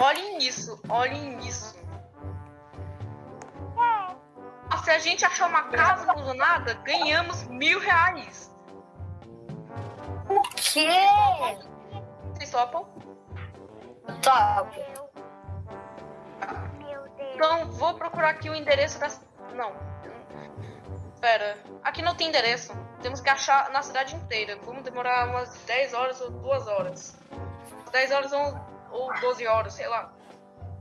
Olhem isso, olhem isso. Se a gente achar uma casa abandonada, ganhamos mil reais. O quê? Vocês topam? Top. Meu Deus. Então, vou procurar aqui o endereço das. Não. Pera. Aqui não tem endereço. Temos que achar na cidade inteira. Vamos demorar umas 10 horas ou 2 horas. 10 horas ou, ou 12 horas, sei lá.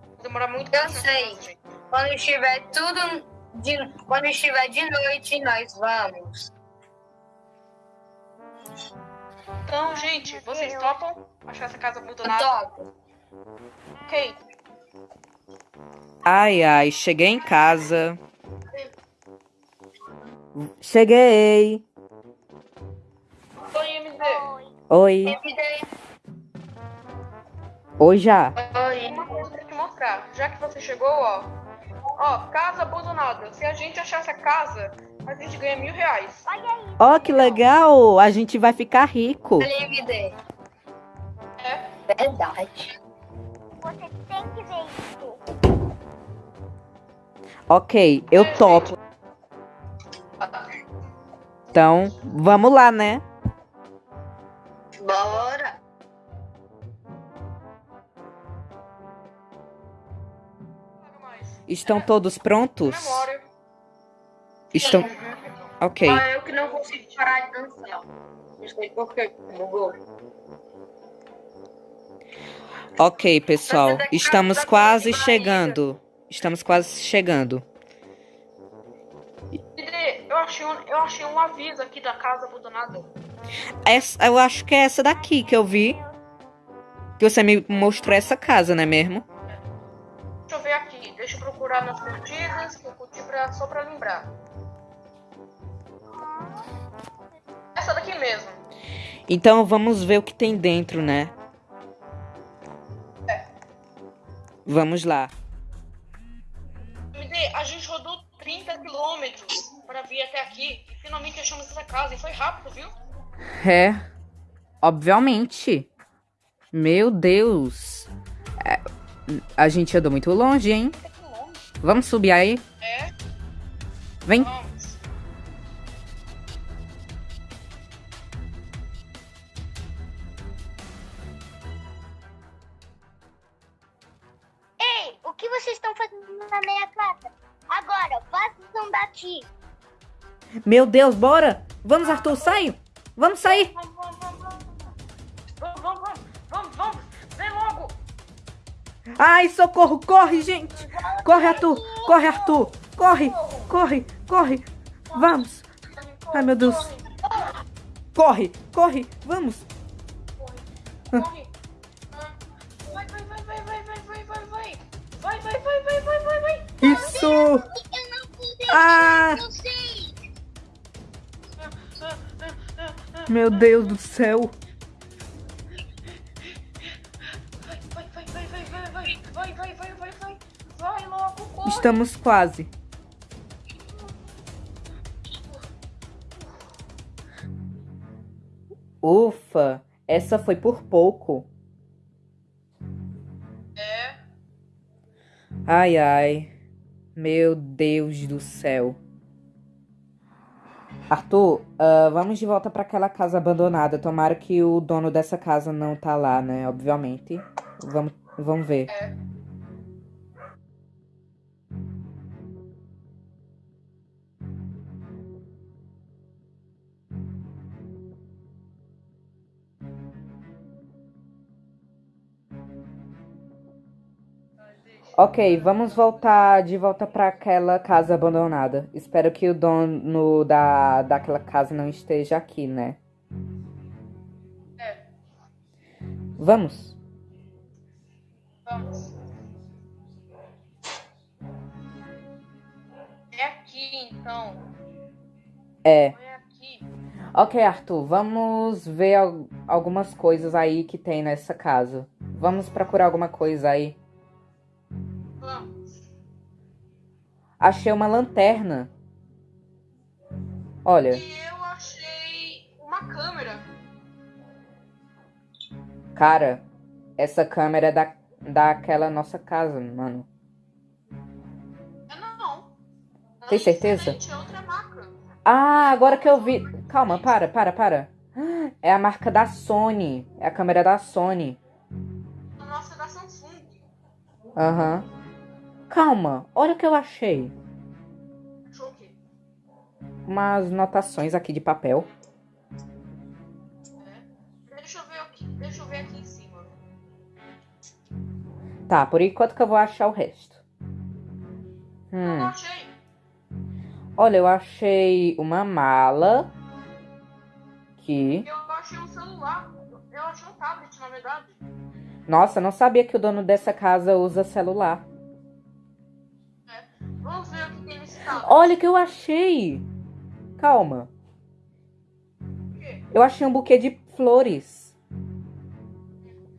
Vai demorar muito pra Eu sei. Quando estiver tudo de, quando estiver de noite, nós vamos. Então, gente, vocês topam achar essa casa abandonada? Top. Ok. Ai, ai, cheguei em casa. Cheguei. Oi, MD. Oi. Oi. MD. Oi já. Oi. Uma coisa pra te mostrar. Já que você chegou, ó. Ó, casa abandonada. Se a gente achar essa casa, a gente ganha mil reais. Olha aí. Ó, que legal. A gente vai ficar rico. É. Verdade. Você tem que ver isso. Ok, eu topo. Então, vamos lá, né? Bora. Estão todos prontos? Estão. Ok. Só eu que não consigo parar de dançar. Não sei por que bugou. Ok, pessoal. Estamos quase chegando. Estamos quase chegando. Eu achei, um, eu achei um aviso aqui da casa abandonada. Essa, eu acho que é essa daqui que eu vi. Que você me mostrou essa casa, não é mesmo? Deixa eu procurar nas curtidas, que eu curti pra, só pra lembrar. Essa daqui mesmo. Então vamos ver o que tem dentro, né? Vamos lá. MD, a gente rodou 30 quilômetros pra vir até aqui e finalmente achamos essa casa. E foi rápido, viu? É. Obviamente. Meu Deus. É, a gente andou muito longe, hein? Vamos subir aí? É, Vem. vamos. Ei, o que vocês estão fazendo na minha casa? Agora, vazam daqui. Meu Deus, bora! Vamos, Arthur, sai! Vamos sair! Vamos, vamos. Vamos, Ai, socorro! Corre, gente! Corre, Arthur! Corre, Arthur! Corre! Corre! Corre! Vamos! Ai, meu Deus! Corre! Corre! Vamos! Vai, vai, vai, vai, vai, vai, vai, vai, vai. Vai, vai, vai, vai, vai, vai, vai. Isso! Ah! Meu Deus do céu! Estamos quase. Ufa! Essa foi por pouco. É. Ai, ai. Meu Deus do céu. Arthur, ah, vamos de volta para aquela casa abandonada. Tomara que o dono dessa casa não tá lá, né? Obviamente. Vamos, vamos ver. É. Ok, vamos voltar de volta para aquela casa abandonada. Espero que o dono da, daquela casa não esteja aqui, né? É. Vamos. Vamos. É aqui, então. É. É aqui. Ok, Arthur, vamos ver al- algumas coisas aí que tem nessa casa. Vamos procurar alguma coisa aí. Achei uma lanterna. Olha, E eu achei uma câmera. cara, essa câmera é da, daquela nossa casa, mano. É não. Tem certeza? Diferente, É outra marca. Ah, agora que eu vi. Calma, para, para, para. É a marca da Sony. É a câmera da Sony. A nossa é da Samsung. Aham. Calma, olha o que eu achei. Achou o quê? Umas notações aqui de papel. Deixa eu ver aqui. Deixa eu ver aqui em cima. Tá, por enquanto que eu vou achar o resto. Eu Hum. achei. Olha, eu achei uma mala. Aqui. Eu achei um celular. Eu achei um tablet, na verdade. Nossa, não sabia que o dono dessa casa usa celular. Olha o que eu achei. Calma. Eu achei um buquê de flores.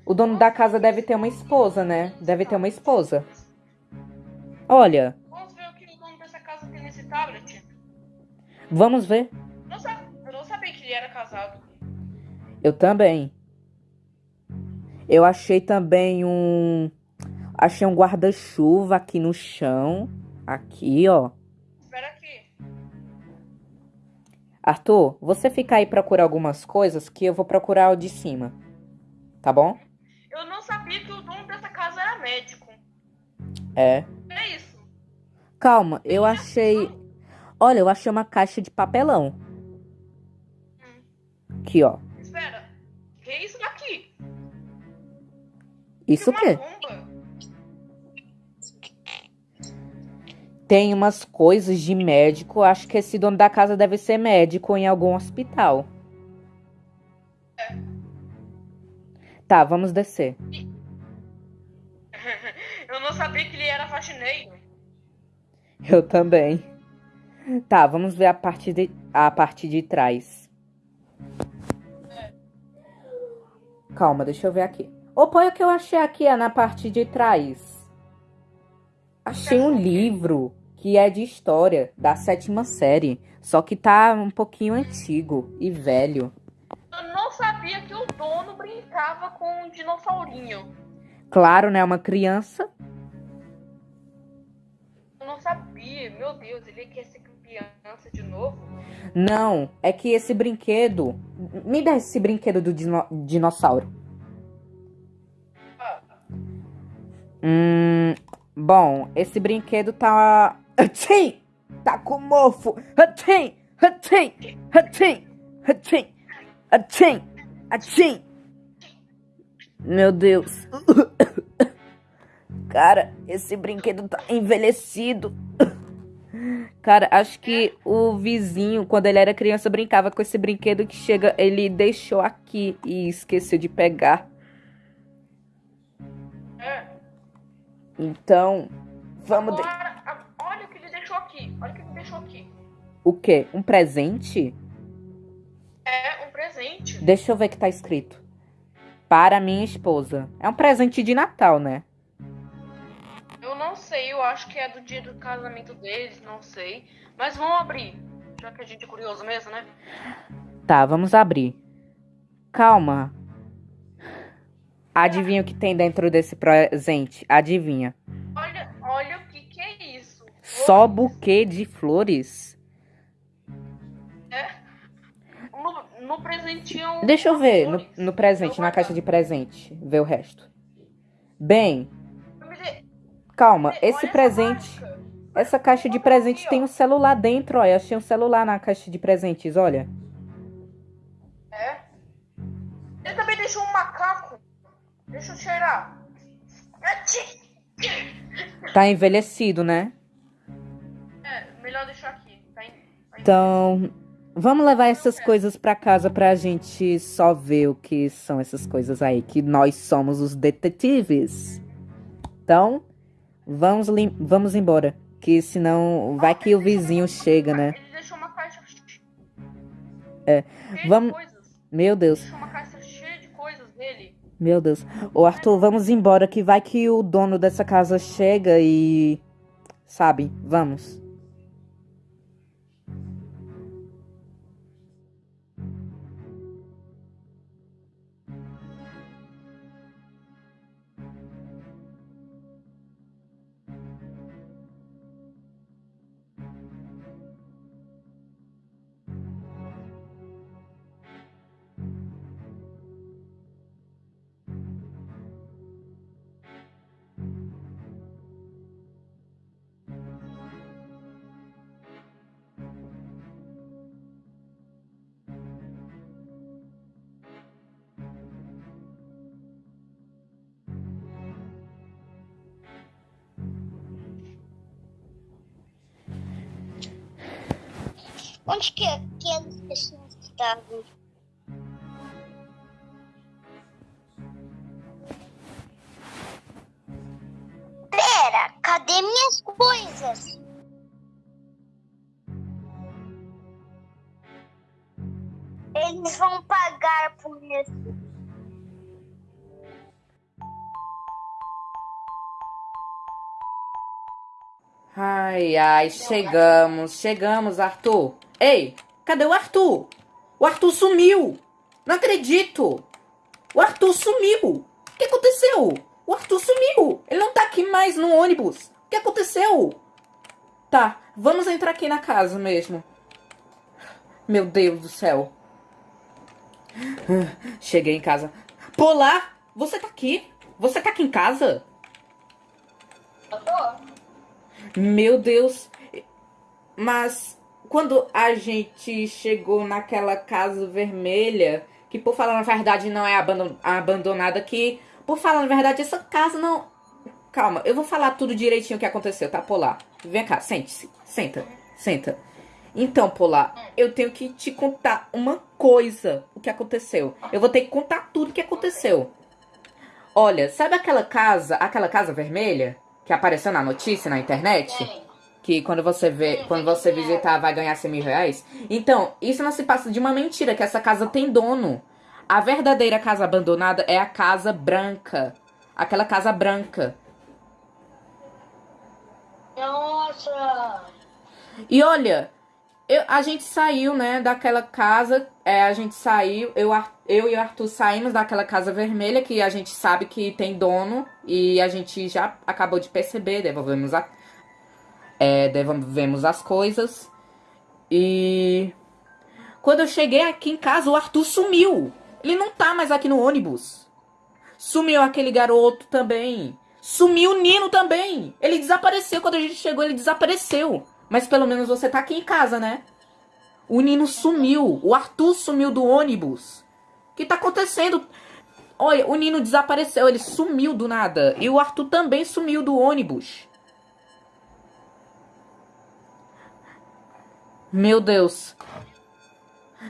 O dono da casa deve ter uma esposa, né? Deve ter uma esposa. Olha, Vamos ver o que o dono dessa casa tem nesse tablet. vamos ver. Não sa- Eu não sabia que ele era casado. Eu também. Eu achei também um. Achei um guarda-chuva aqui no chão. Aqui, ó. Arthur, você fica aí procurar algumas coisas que eu vou procurar o de cima. Tá bom? Eu não sabia que o dono dessa casa era médico. É. É isso. Calma, eu achei. Olha, eu achei uma caixa de papelão. Aqui, ó. Espera. Que é isso daqui? Isso o quê? bomba. Tem umas coisas de médico. Acho que esse dono da casa deve ser médico em algum hospital. Tá, vamos descer. Eu não sabia que ele era faxineiro. Eu também. Tá, vamos ver a parte de, a parte de trás. Calma, deixa eu ver aqui. O que eu achei aqui, é na parte de trás. Achei um livro que é de história da sétima série. Só que tá um pouquinho antigo e velho. Eu não sabia que o dono brincava com um dinossaurinho. Claro, né? Uma criança. Eu não sabia. Meu Deus, ele quer ser criança de novo? Não, é que esse brinquedo. Me dá esse brinquedo do dino- dinossauro. Hum. Bom, esse brinquedo tá. Atchim! Tá com mofo! Atchim! Atchim! Atchim! Atchim! Atchim! Atchim! Meu Deus! Cara, esse brinquedo tá envelhecido. Cara, acho que o vizinho, quando ele era criança, brincava com esse brinquedo que chega, ele deixou aqui e esqueceu de pegar. Então, vamos. De... Agora, a- olha o que ele deixou aqui. Olha o que ele deixou aqui. O quê? Um presente? É um presente. Deixa eu ver o que tá escrito. Para minha esposa. É um presente de Natal, né? Eu não sei, eu acho que é do dia do casamento deles, não sei. Mas vamos abrir. Já que a gente é curioso mesmo, né? Tá, vamos abrir. Calma. Adivinha o que tem dentro desse presente? Adivinha. Olha, olha o que, que é isso. Só buquê de flores? No, no presentinho. Deixa eu ver no, flores. no presente, Eu na caixa de presente. Ver o resto. Bem, Me calma. olha Esse essa presente. marca. Essa caixa de presente tem um celular dentro, ó. Eu achei um celular na caixa de presentes, olha. É. Ele também deixou um macaco. Deixa eu cheirar. Tá envelhecido, né? É, melhor deixar aqui. Tá tá Então, vamos levar essas coisas pra casa pra gente só ver o que são essas coisas aí, que nós somos os detetives. Então, vamos, lim- vamos embora, que senão vai que o vizinho chega, né? Ele deixou uma caixa. É, vamos-. Meu Deus, Deixou uma caixa cheia de coisas dele. Meu Deus. Ô Arthur, vamos embora, que vai que o dono dessa casa chega e. Sabe? Vamos. Onde que aquelas pessoas estavam? Pera, cadê minhas coisas? Eles vão pagar por isso. Ai, ai, chegamos, chegamos, Arthur. Ei, cadê o Arthur? O Arthur sumiu. Não acredito. O Arthur sumiu. O que aconteceu? O Arthur sumiu. Ele não tá aqui mais no ônibus. O que aconteceu? Tá, vamos entrar aqui na casa mesmo. Meu Deus do céu. Cheguei em casa. Polar, você tá aqui? Você tá aqui em casa? Eu tô. Meu Deus. Mas quando a gente chegou naquela casa vermelha, que por falar na verdade não é abandon- abandonada, que por falar na verdade essa casa não. Calma, eu vou falar tudo direitinho o que aconteceu, tá, Polar? Vem cá, sente-se. Senta, senta. Então, Polar, eu tenho que te contar uma coisa, o que aconteceu. Eu vou ter que contar tudo o que aconteceu. Olha, sabe aquela casa, aquela casa vermelha que apareceu na notícia na internet? Que quando você vê, quando você visitar, vai ganhar 100 mil reais. Então, isso não se passa de uma mentira, que essa casa tem dono. A verdadeira casa abandonada é a casa branca. Aquela casa branca. Nossa! E olha, eu- a gente saiu, né, daquela casa. É, a gente saiu, eu, eu e o Arthur saímos daquela casa vermelha que a gente sabe que tem dono. E a gente já acabou de perceber, devolvemos a. É, devolvemos as coisas. E. Quando eu cheguei aqui em casa, o Arthur sumiu. Ele não tá mais aqui no ônibus. Sumiu aquele garoto também. Sumiu o Nino também. Ele desapareceu. Quando a gente chegou, ele desapareceu. Mas pelo menos você tá aqui em casa, né? O Nino sumiu. O Arthur sumiu do ônibus. O que tá acontecendo? Olha, o Nino desapareceu. Ele sumiu do nada. E o Arthur também sumiu do ônibus. Meu Deus.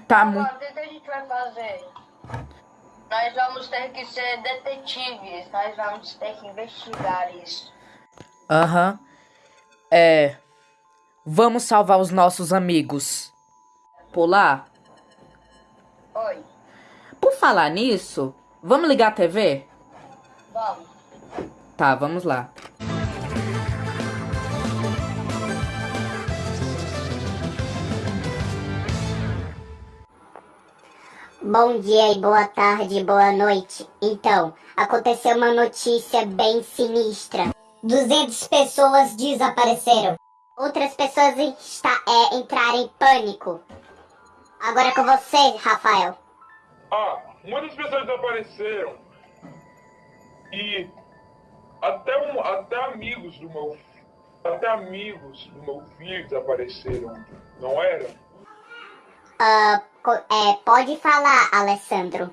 Tá muito. O que a gente vai fazer? Nós vamos ter que ser detetives. Nós vamos ter que investigar isso. Aham. É. Vamos salvar os nossos amigos. Polar, Oi, por falar nisso, vamos ligar a TV? vamos. Tá, vamos lá. Bom dia e boa tarde, boa noite. Então, aconteceu uma notícia bem sinistra. 200 pessoas desapareceram. Outras pessoas está, é, entraram em pânico. Agora é com você, Rafael. Ah, muitas pessoas desapareceram. E até, um, até amigos do meu até amigos do meu filho desapareceram, não era? Ah, é, pode falar, Alessandro.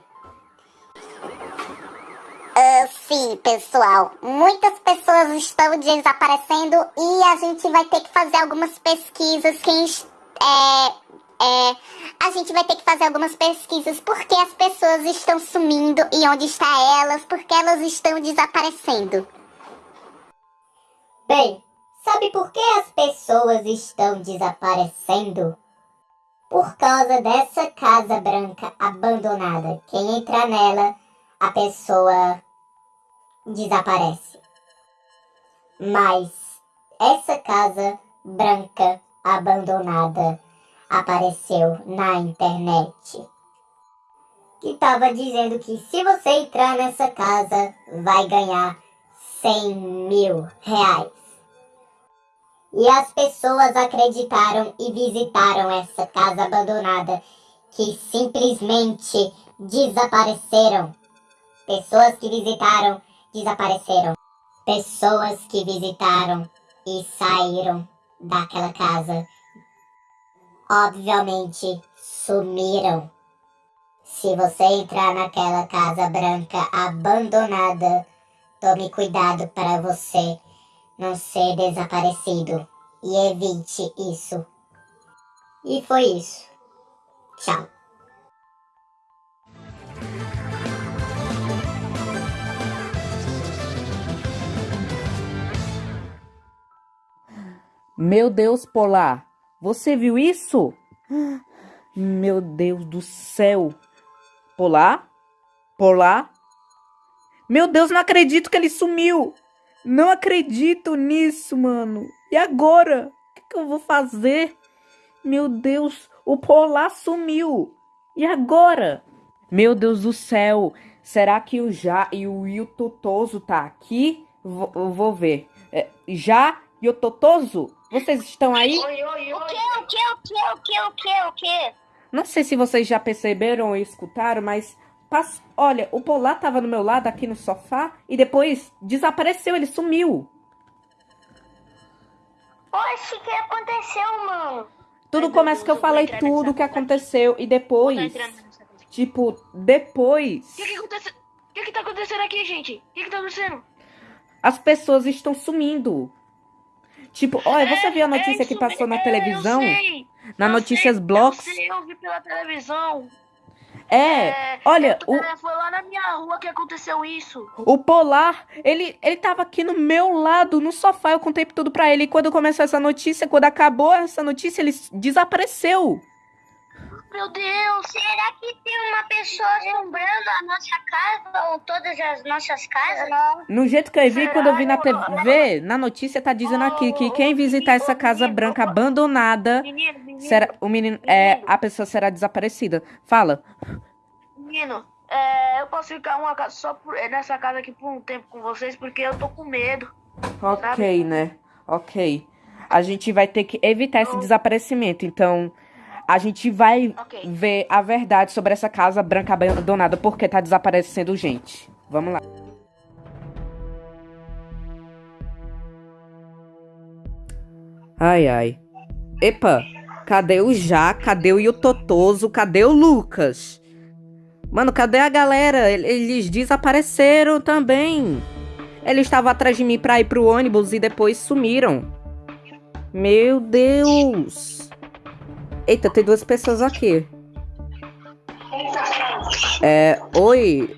Ah, sim, pessoal. Muitas pessoas estão desaparecendo e a gente vai ter que fazer algumas pesquisas. Quem é, é, a gente vai ter que fazer algumas pesquisas porque as pessoas estão sumindo e onde está elas, porque elas estão desaparecendo. Bem, sabe por que as pessoas estão desaparecendo? Por causa dessa casa branca abandonada. Quem entrar nela, a pessoa desaparece. Mas essa casa branca abandonada apareceu na internet. Que estava dizendo que se você entrar nessa casa, vai ganhar 100 mil reais. E as pessoas acreditaram e visitaram essa casa abandonada que simplesmente desapareceram. Pessoas que visitaram desapareceram. Pessoas que visitaram e saíram daquela casa obviamente sumiram. Se você entrar naquela casa branca abandonada, tome cuidado para você não ser desaparecido e evite isso. E foi isso. Tchau. Meu Deus, Polar, você viu isso? Meu Deus do céu. Polar? Polar? Meu Deus, não acredito que ele sumiu. Não acredito nisso, mano. E agora? O que, que eu vou fazer? Meu Deus, o Polar sumiu. E agora? Meu Deus do céu. Será que o Já e o Will Totoso tá aqui? Vou, eu vou ver. É, Já e o Totoso? Vocês estão aí? Oi, oi, O oi. que, o que, o que, o que, o que, o que? Não sei se vocês já perceberam ou escutaram, mas pass- olha, o Polar tava no meu lado aqui no sofá e depois desapareceu, ele sumiu. Oxe, o que aconteceu, mano? Tudo Ai, começa que eu falei tudo o que aconteceu e depois, tipo, depois O que que acontece? Que que tá acontecendo aqui, gente? O que que tá acontecendo? as pessoas estão sumindo. Tipo, olha, você É, viu a é notícia que isso passou na televisão? Eu sei, Na eu Notícias sei, Blocks? Eu sei, eu vi pela televisão. É, olha, eu- o, Foi lá na minha rua que aconteceu isso. o Polar, ele, ele tava aqui no meu lado, no sofá, eu contei tudo pra ele. E quando começou essa notícia, quando acabou essa notícia, ele desapareceu. Meu Deus! Será que tem uma pessoa assombrando a nossa casa ou todas as nossas casas? No jeito que eu vi, quando eu vi na TV, na notícia tá dizendo aqui que quem visitar essa casa branca abandonada, menino, será, o menino, é, a pessoa será desaparecida. Fala. menino. É, eu posso ficar uma casa só por- é, nessa casa aqui por um tempo com vocês porque eu tô com medo. Ok, né? Ok. A gente vai ter que evitar esse desaparecimento, então a gente vai Ok. ver a verdade sobre essa casa branca abandonada porque tá desaparecendo gente. Vamos lá. Ai, ai. Epa, cadê o Já? Cadê o Yototoso? Cadê o Lucas? Mano, cadê a galera? El- Eles desapareceram também. Eles estavam atrás de mim pra ir pro ônibus e depois sumiram. Meu Deus. Eita, tem duas pessoas aqui. É, oi.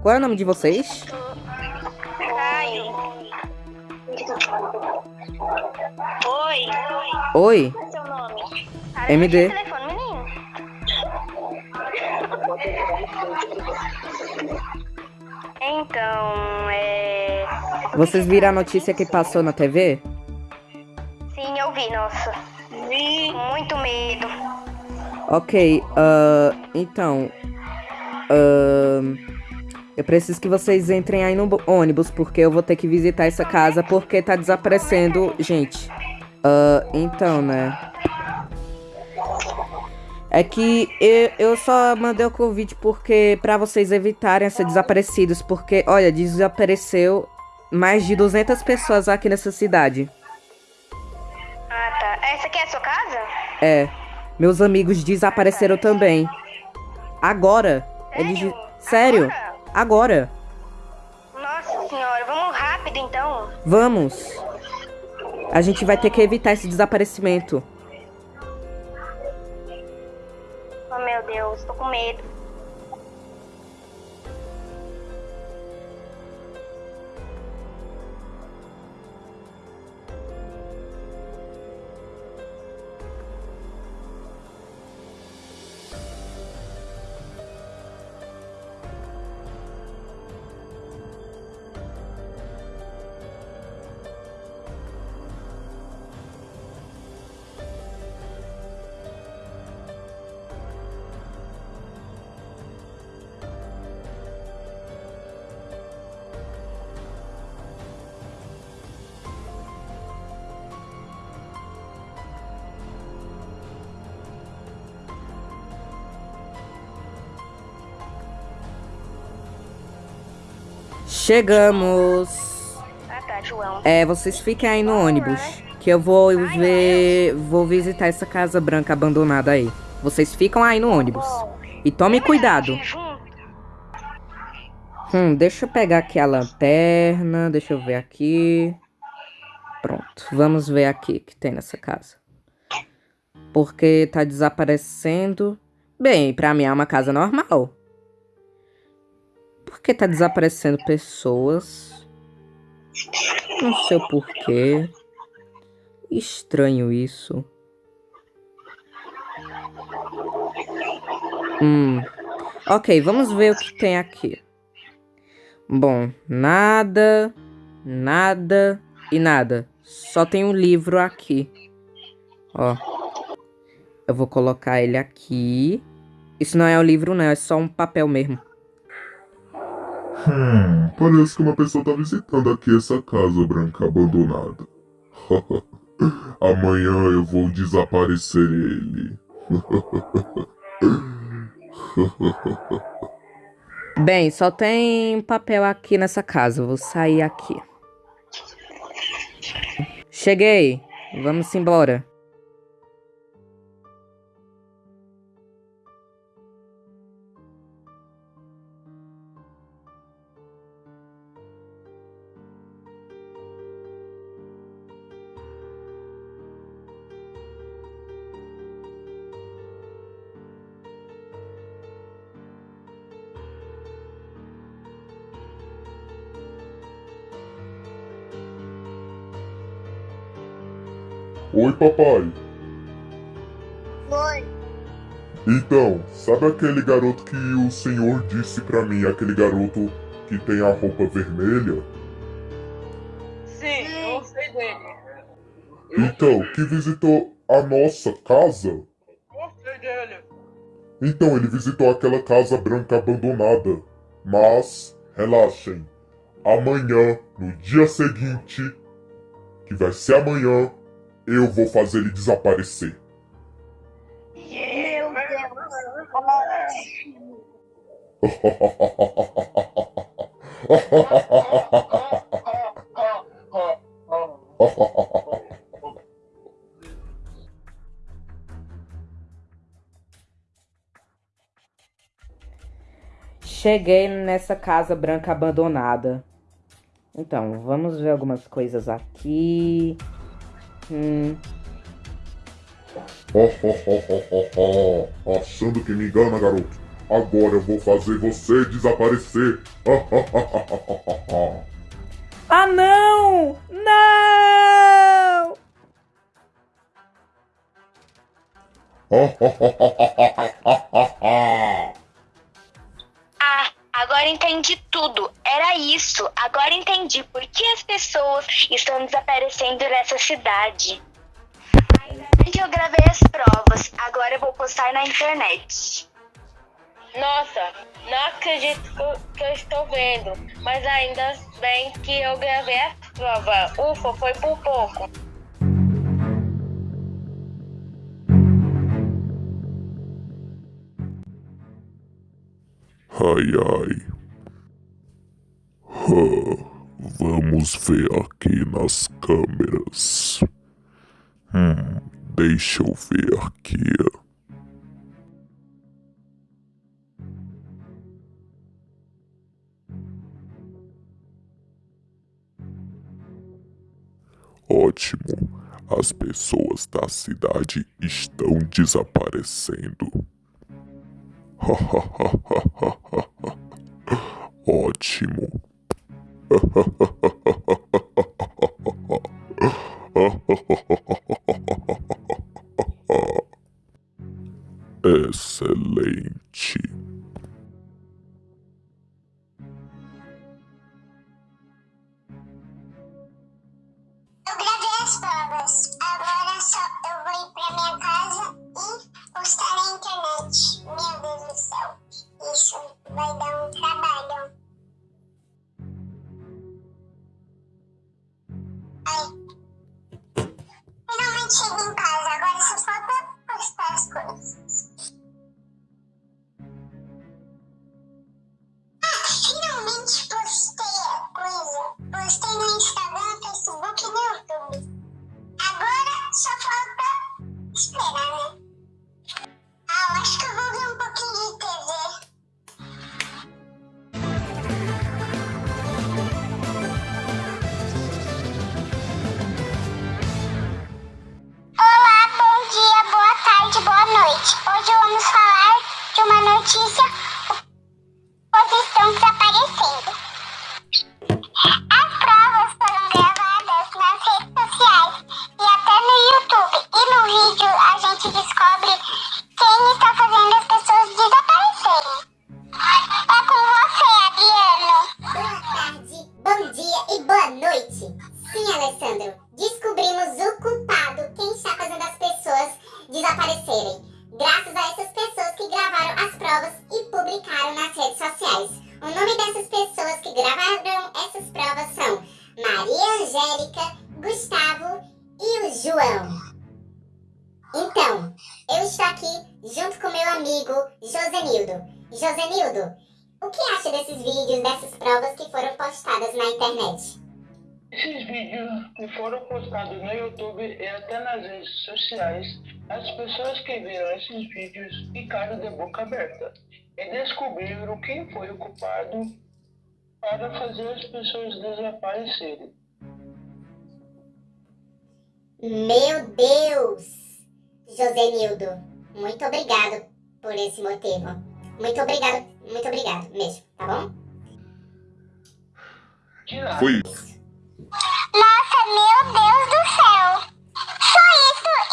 Qual é o nome de vocês? Caio. Oi. É? MD. telefone, menino. Então, é. Vocês viram a notícia que passou na TV? Sim, eu vi, nossa. Vi. Muito medo. Ok, ah, então. ahn, eu preciso que vocês entrem aí no ônibus, porque eu vou ter que visitar essa casa porque tá desaparecendo gente. Ah, então, né? É que eu, eu só mandei o convite porque pra vocês evitarem ser desaparecidos, porque olha, desapareceu mais de 200 pessoas aqui nessa cidade. Ah, tá. Essa aqui é a sua casa? É, meus amigos desapareceram também. Agora, eles de- sério? Agora. Nossa senhora, vamos rápido então. Vamos. A gente vai ter que evitar esse desaparecimento. Meu Deus, tô com medo. Chegamos. Ah tá. É, vocês fiquem aí no ônibus. Que eu vou ver. Vou visitar essa casa branca abandonada aí. Vocês ficam aí no ônibus. E tome cuidado. Hum, deixa eu pegar aqui a lanterna. Deixa eu ver aqui. Pronto. Vamos ver aqui o que tem nessa casa. Porque tá desaparecendo. Bem, pra mim é uma casa normal. Por que tá desaparecendo pessoas? Não sei o porquê. Estranho isso. Hum. Ok, vamos ver o que tem aqui. Bom, nada, nada e nada. Só tem um livro aqui. Ó. Eu vou colocar ele aqui. Isso não é o livro, não. É só um papel mesmo. Hum, parece que uma pessoa tá visitando aqui essa casa branca abandonada. Amanhã eu vou desaparecer ele. Bem, só tem papel aqui nessa casa. Vou sair aqui. Cheguei. Vamos embora. Papai. Oi. Então, sabe aquele garoto que o senhor disse pra mim, aquele garoto que tem a roupa vermelha? Sim, eu sei dele. Então, que visitou a nossa casa? Eu sei dele. Então, ele visitou aquela casa branca abandonada. Mas, relaxem. Amanhã, no dia seguinte, que vai ser amanhã, eu vou fazer ele desaparecer. Cheguei nessa casa branca abandonada. Então, vamos ver algumas coisas aqui. Hum, Achando que me engana, garoto. Agora eu vou fazer você desaparecer. Ah, não! Não! Ah, agora entendi tudo. Era isso. Agora entendi por que as pessoas estão desaparecendo nessa cidade. Ainda bem que eu gravei as provas. Agora eu vou postar na internet. Nossa, não acredito que eu, estou vendo. Mas ainda bem que eu gravei a prova. Ufa, foi por pouco. Ai ai. Vamos ver aqui nas câmeras. Hum, deixa eu ver aqui. Ótimo. As pessoas da cidade estão desaparecendo. Ótimo. Excelente. Finalmente sociais, as pessoas que viram esses vídeos ficaram de boca aberta e descobriram quem foi o culpado para fazer as pessoas desaparecerem. Meu Deus! Josenildo, muito obrigado por esse motivo. Muito obrigado, muito obrigado mesmo, tá bom? Foi isso. Nossa, meu Deus do céu! Só isso e tchau!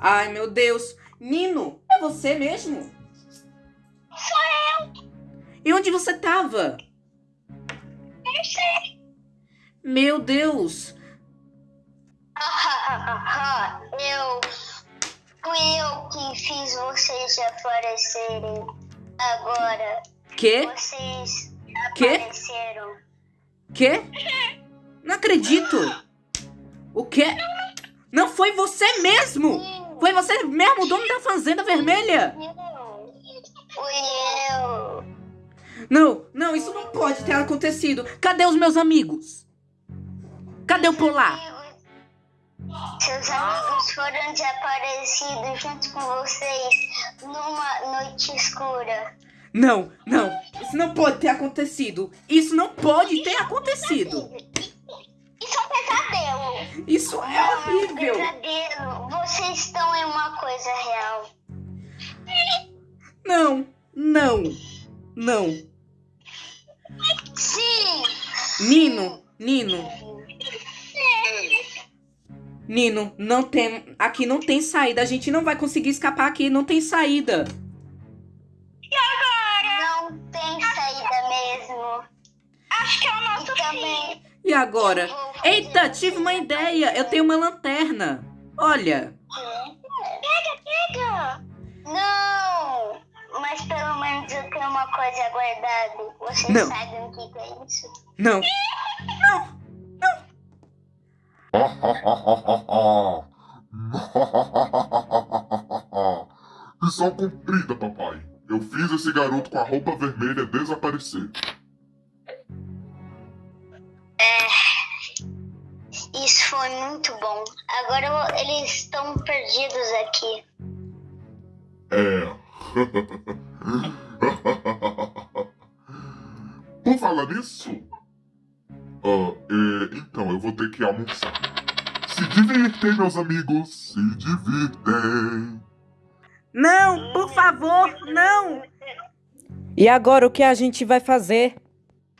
Ai, meu Deus. Nino, é você mesmo? Sou eu. E onde você tava? Não sei. Meu Deus. eu. Fui eu que fiz vocês aparecerem. Agora, Quê? vocês apareceram. Quê? Não acredito. O quê? Não foi você mesmo. Foi você mesmo, o dono da Fazenda Vermelha. Não. Fui eu. Não, não, isso não pode ter acontecido. Cadê os meus amigos? Cadê o Polar? Seus amigos foram desaparecidos junto com vocês numa noite escura. Não, não. Isso não pode ter acontecido. Isso não pode ter acontecido. Isso é um pesadelo. Isso é Ah, horrível. Pesadelo. Vocês estão em uma coisa real. Não, não, não. Sim. Nino, Nino, Nino, não tem. Aqui não tem saída. A gente não vai conseguir escapar aqui. Não tem saída. Não tem saída mesmo. Acho que é o nosso e também, E agora? Eita, tive uma ideia. Eu tenho uma lanterna. Olha. Pega, pega! Não! Mas pelo menos eu tenho uma coisa guardada. Vocês Não. sabem o que que é isso? Não. Missão cumprida, papai. Eu fiz esse garoto com a roupa vermelha desaparecer. Isso foi muito bom. Agora eles estão perdidos aqui. É. Por falar nisso. Ah, é, então, eu vou ter que almoçar. Se divirtem, meus amigos. Se divirtem. Não, por favor, não. E agora o que a gente vai fazer?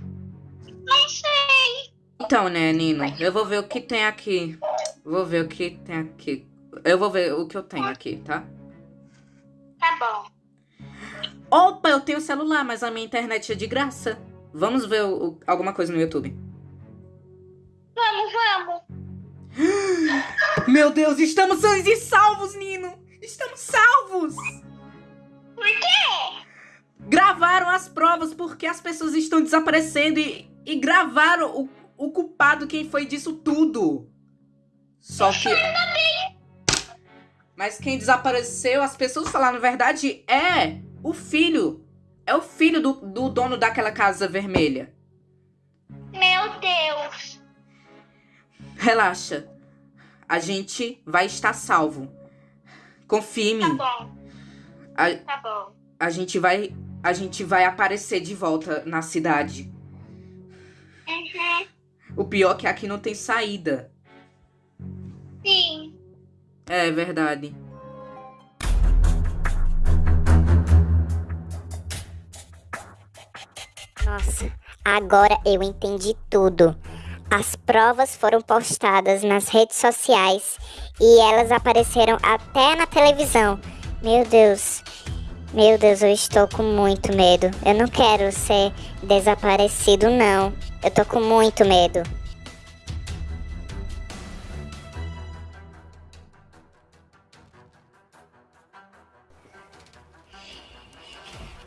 Não sei. Então, né, Nino? Eu vou ver o que tem aqui. Vou ver o que tem aqui. Eu vou ver o que eu tenho aqui, tá? Tá bom. Opa, eu tenho celular, mas a minha internet é de graça. Vamos ver o- o- alguma coisa no YouTube. Vamos, vamos. Meu Deus, estamos sãos e salvos, Nino! Estamos salvos! Por quê? Gravaram as provas porque as pessoas estão desaparecendo e, e gravaram o, o culpado, quem foi disso tudo. Só que. Mas quem desapareceu, as pessoas falaram a verdade, é o filho. É o filho do, do dono daquela casa vermelha. Meu Deus. Relaxa. A gente vai estar salvo. Confia em Tá mim. bom, A, tá bom. a gente vai. A gente vai aparecer de volta na cidade. Uhum. O pior é que aqui não tem saída. Sim. É verdade. Nossa, Agora eu entendi tudo. As provas foram postadas nas redes sociais e elas apareceram até na televisão. Meu Deus, meu Deus, eu estou com muito medo. Eu não quero ser desaparecido, não. Eu tô com muito medo.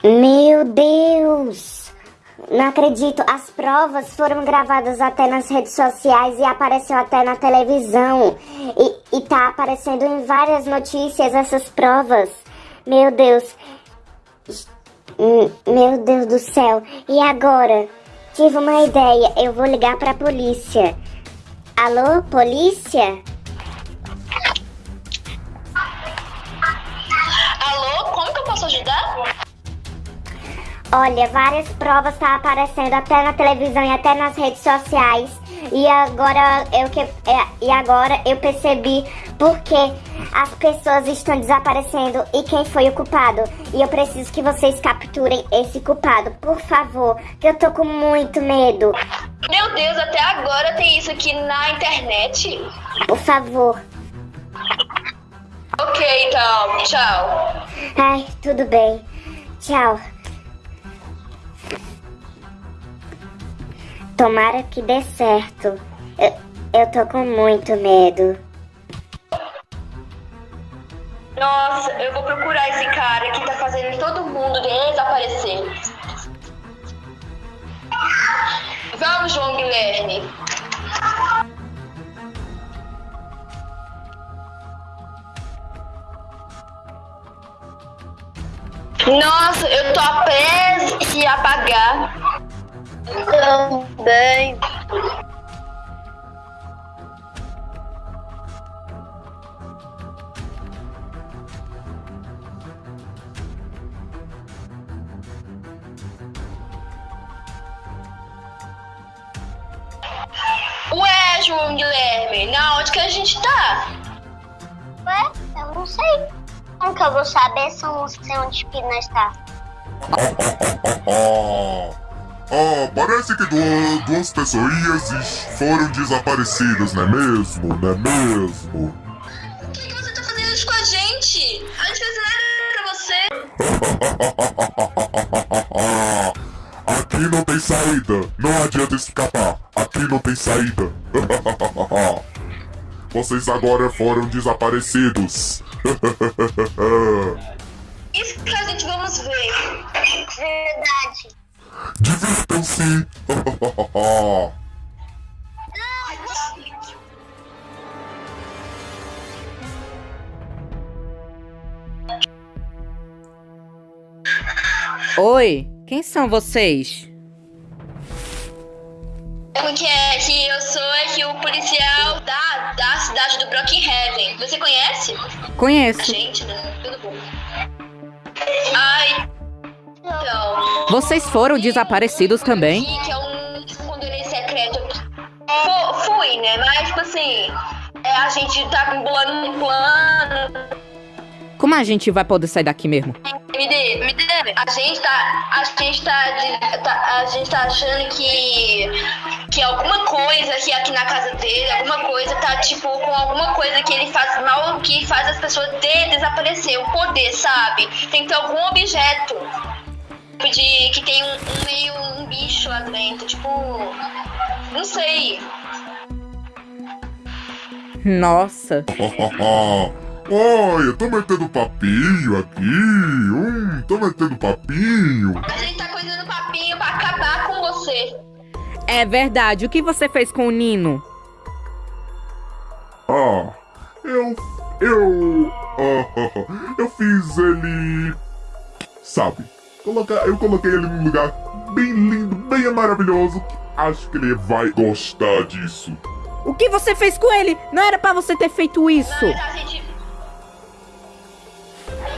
Meu Deus! Não acredito, as provas foram gravadas até nas redes sociais e apareceu até na televisão. E, e tá aparecendo em várias notícias essas provas. Meu Deus. Hum, Meu Deus do céu. E agora? Tive uma ideia, eu vou ligar pra polícia. Alô, polícia? Alô, como que eu posso ajudar? Olha, várias provas tá aparecendo até na televisão e até nas redes sociais. E agora eu que é, e agora eu percebi porque as pessoas estão desaparecendo e quem foi o culpado. E eu preciso que vocês capturem esse culpado, por favor, que eu tô com muito medo. Meu Deus, até agora tem isso aqui na internet? Por favor. Ok, então, tchau. Ai, tudo bem. Tchau. Tomara que dê certo. Eu, eu tô com muito medo. Nossa, eu vou procurar esse cara que tá fazendo todo mundo desaparecer. Vamos, João Guilherme. Nossa, eu tô a prestes de apagar. Também. Ué, João Guilherme, na onde que a gente tá? Ué, eu não sei. Como que eu vou saber se eu não sei onde que nós tá? Ah, parece que du- duas pessoas foram desaparecidas, não é mesmo? Não é mesmo? Por que, que você tá fazendo isso com a gente? A gente fez nada pra você. Aqui não tem saída. Não adianta escapar. Aqui não tem saída. Vocês agora foram desaparecidos. Isso que a gente vamos ver. Verdade. Divirtam-se. Oi, quem são vocês? O que é que eu sou é que o policial da, da cidade do Brookhaven. Você conhece? Conheço. Gente, né? Tudo bom. Ai. Então. Vocês foram desaparecidos também? aqui, Que é um esconderijo secreto. Fu- fui, né? Mas, tipo assim. É, a gente tá bolando um plano. Como a gente vai poder sair daqui mesmo? Me dê, me dê. A gente tá. A gente tá, de- tá- A gente tá achando que. Que alguma coisa que aqui na casa dele, alguma coisa tá tipo com alguma coisa que ele faz mal, que faz as pessoas de desaparecer. O poder, sabe? Tem que ter algum objeto. Tipo de. Que tem um, um meio um bicho lá dentro. Tipo. Não sei. Nossa. Olha, tô metendo papinho aqui. Hum, tô metendo papinho. A gente tá coisando papinho pra acabar com você. É verdade. O que você fez com o Nino? Ah, eu. Eu. ah, eu fiz ele. Sabe? Colocar, eu coloquei ele num lugar bem lindo, bem maravilhoso. Acho que ele vai gostar disso. O que você fez com ele? Não era pra você ter feito isso. Mas a gente.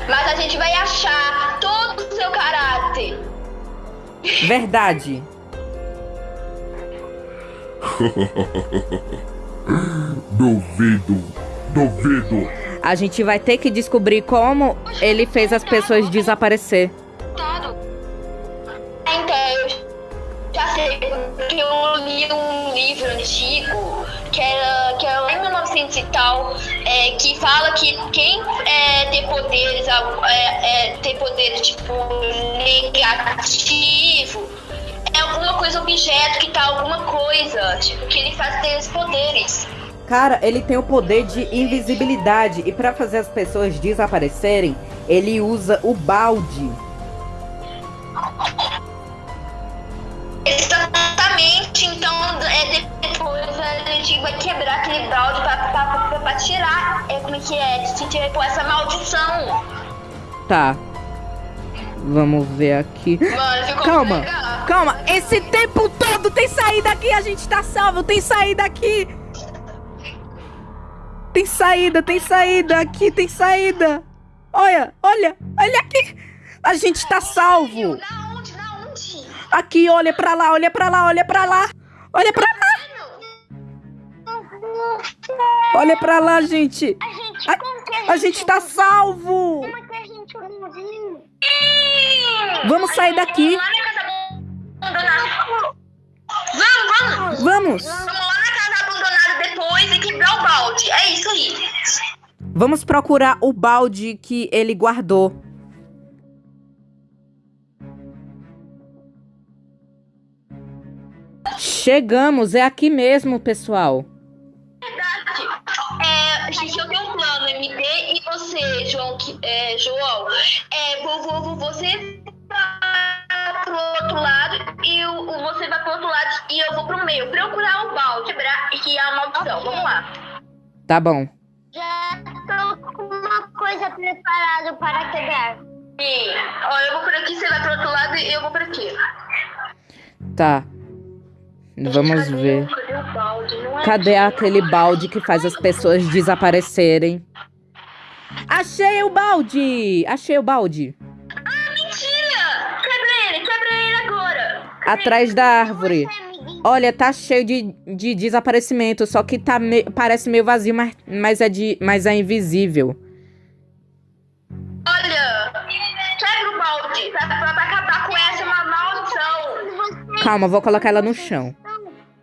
Mas a gente vai achar todo o seu caráter. Verdade. Duvido. Duvido. A gente vai ter que descobrir como ele fez as pessoas desaparecer. Então, eu já sei porque eu li um livro antigo, que era, que era lá em 1900 e tal, é, que fala que quem é, tem poderes, é, é, tem poderes tipo negativo, é alguma coisa, objeto que tá alguma coisa, tipo, que ele faz ter os poderes. Cara, ele tem o poder de invisibilidade e pra fazer as pessoas desaparecerem, ele usa o balde. Exatamente, então é, depois a gente vai quebrar aquele balde pra tirar, é, como é que é, se tirar essa maldição. Tá. Vamos ver aqui. Mano, Calma, legal. calma. Esse tempo todo tem saída aqui, a gente tá salvo, tem saída aqui. Tem saída, tem saída, aqui tem saída. Olha, olha, olha aqui. A gente tá salvo. Onde? Aqui, olha pra lá, olha pra lá, olha pra lá. Olha pra lá, olha pra lá, gente. A gente, A- A gente tá salvo. Como é que a gente não viu? Vamos sair daqui. Vamos. Vamos, vamos. Vamos. Vamos lá na casa abandonada depois e quebrar o balde. É isso aí. Vamos procurar o balde que ele guardou. Chegamos, é aqui mesmo, pessoal. É, gente, eu tenho um plano, MD e você, João, que, é, João. É, vou, vou, vou- você vai pro outro lado e o, o- você vai pro outro lado e eu vou pro meio. Procurar o balde, quebrar e que é a maldição. Vamos lá. Tá bom. Já tô com uma coisa preparada para quebrar. Sim. Ó, eu vou por aqui, você vai pro outro lado e eu vou por aqui. Tá. Vamos ver. Cadê é aquele balde que faz as pessoas desaparecerem? Achei o balde! Achei o balde. Mentira! Quebra ele, quebra ele agora. Atrás da árvore. Amiguinho, Olha, tá cheio de, de desaparecimento, só que tá me- parece meio vazio, mas, mas, é de, mas é invisível. Olha, quebra o balde pra, pra, Calma, vou colocar ela no chão.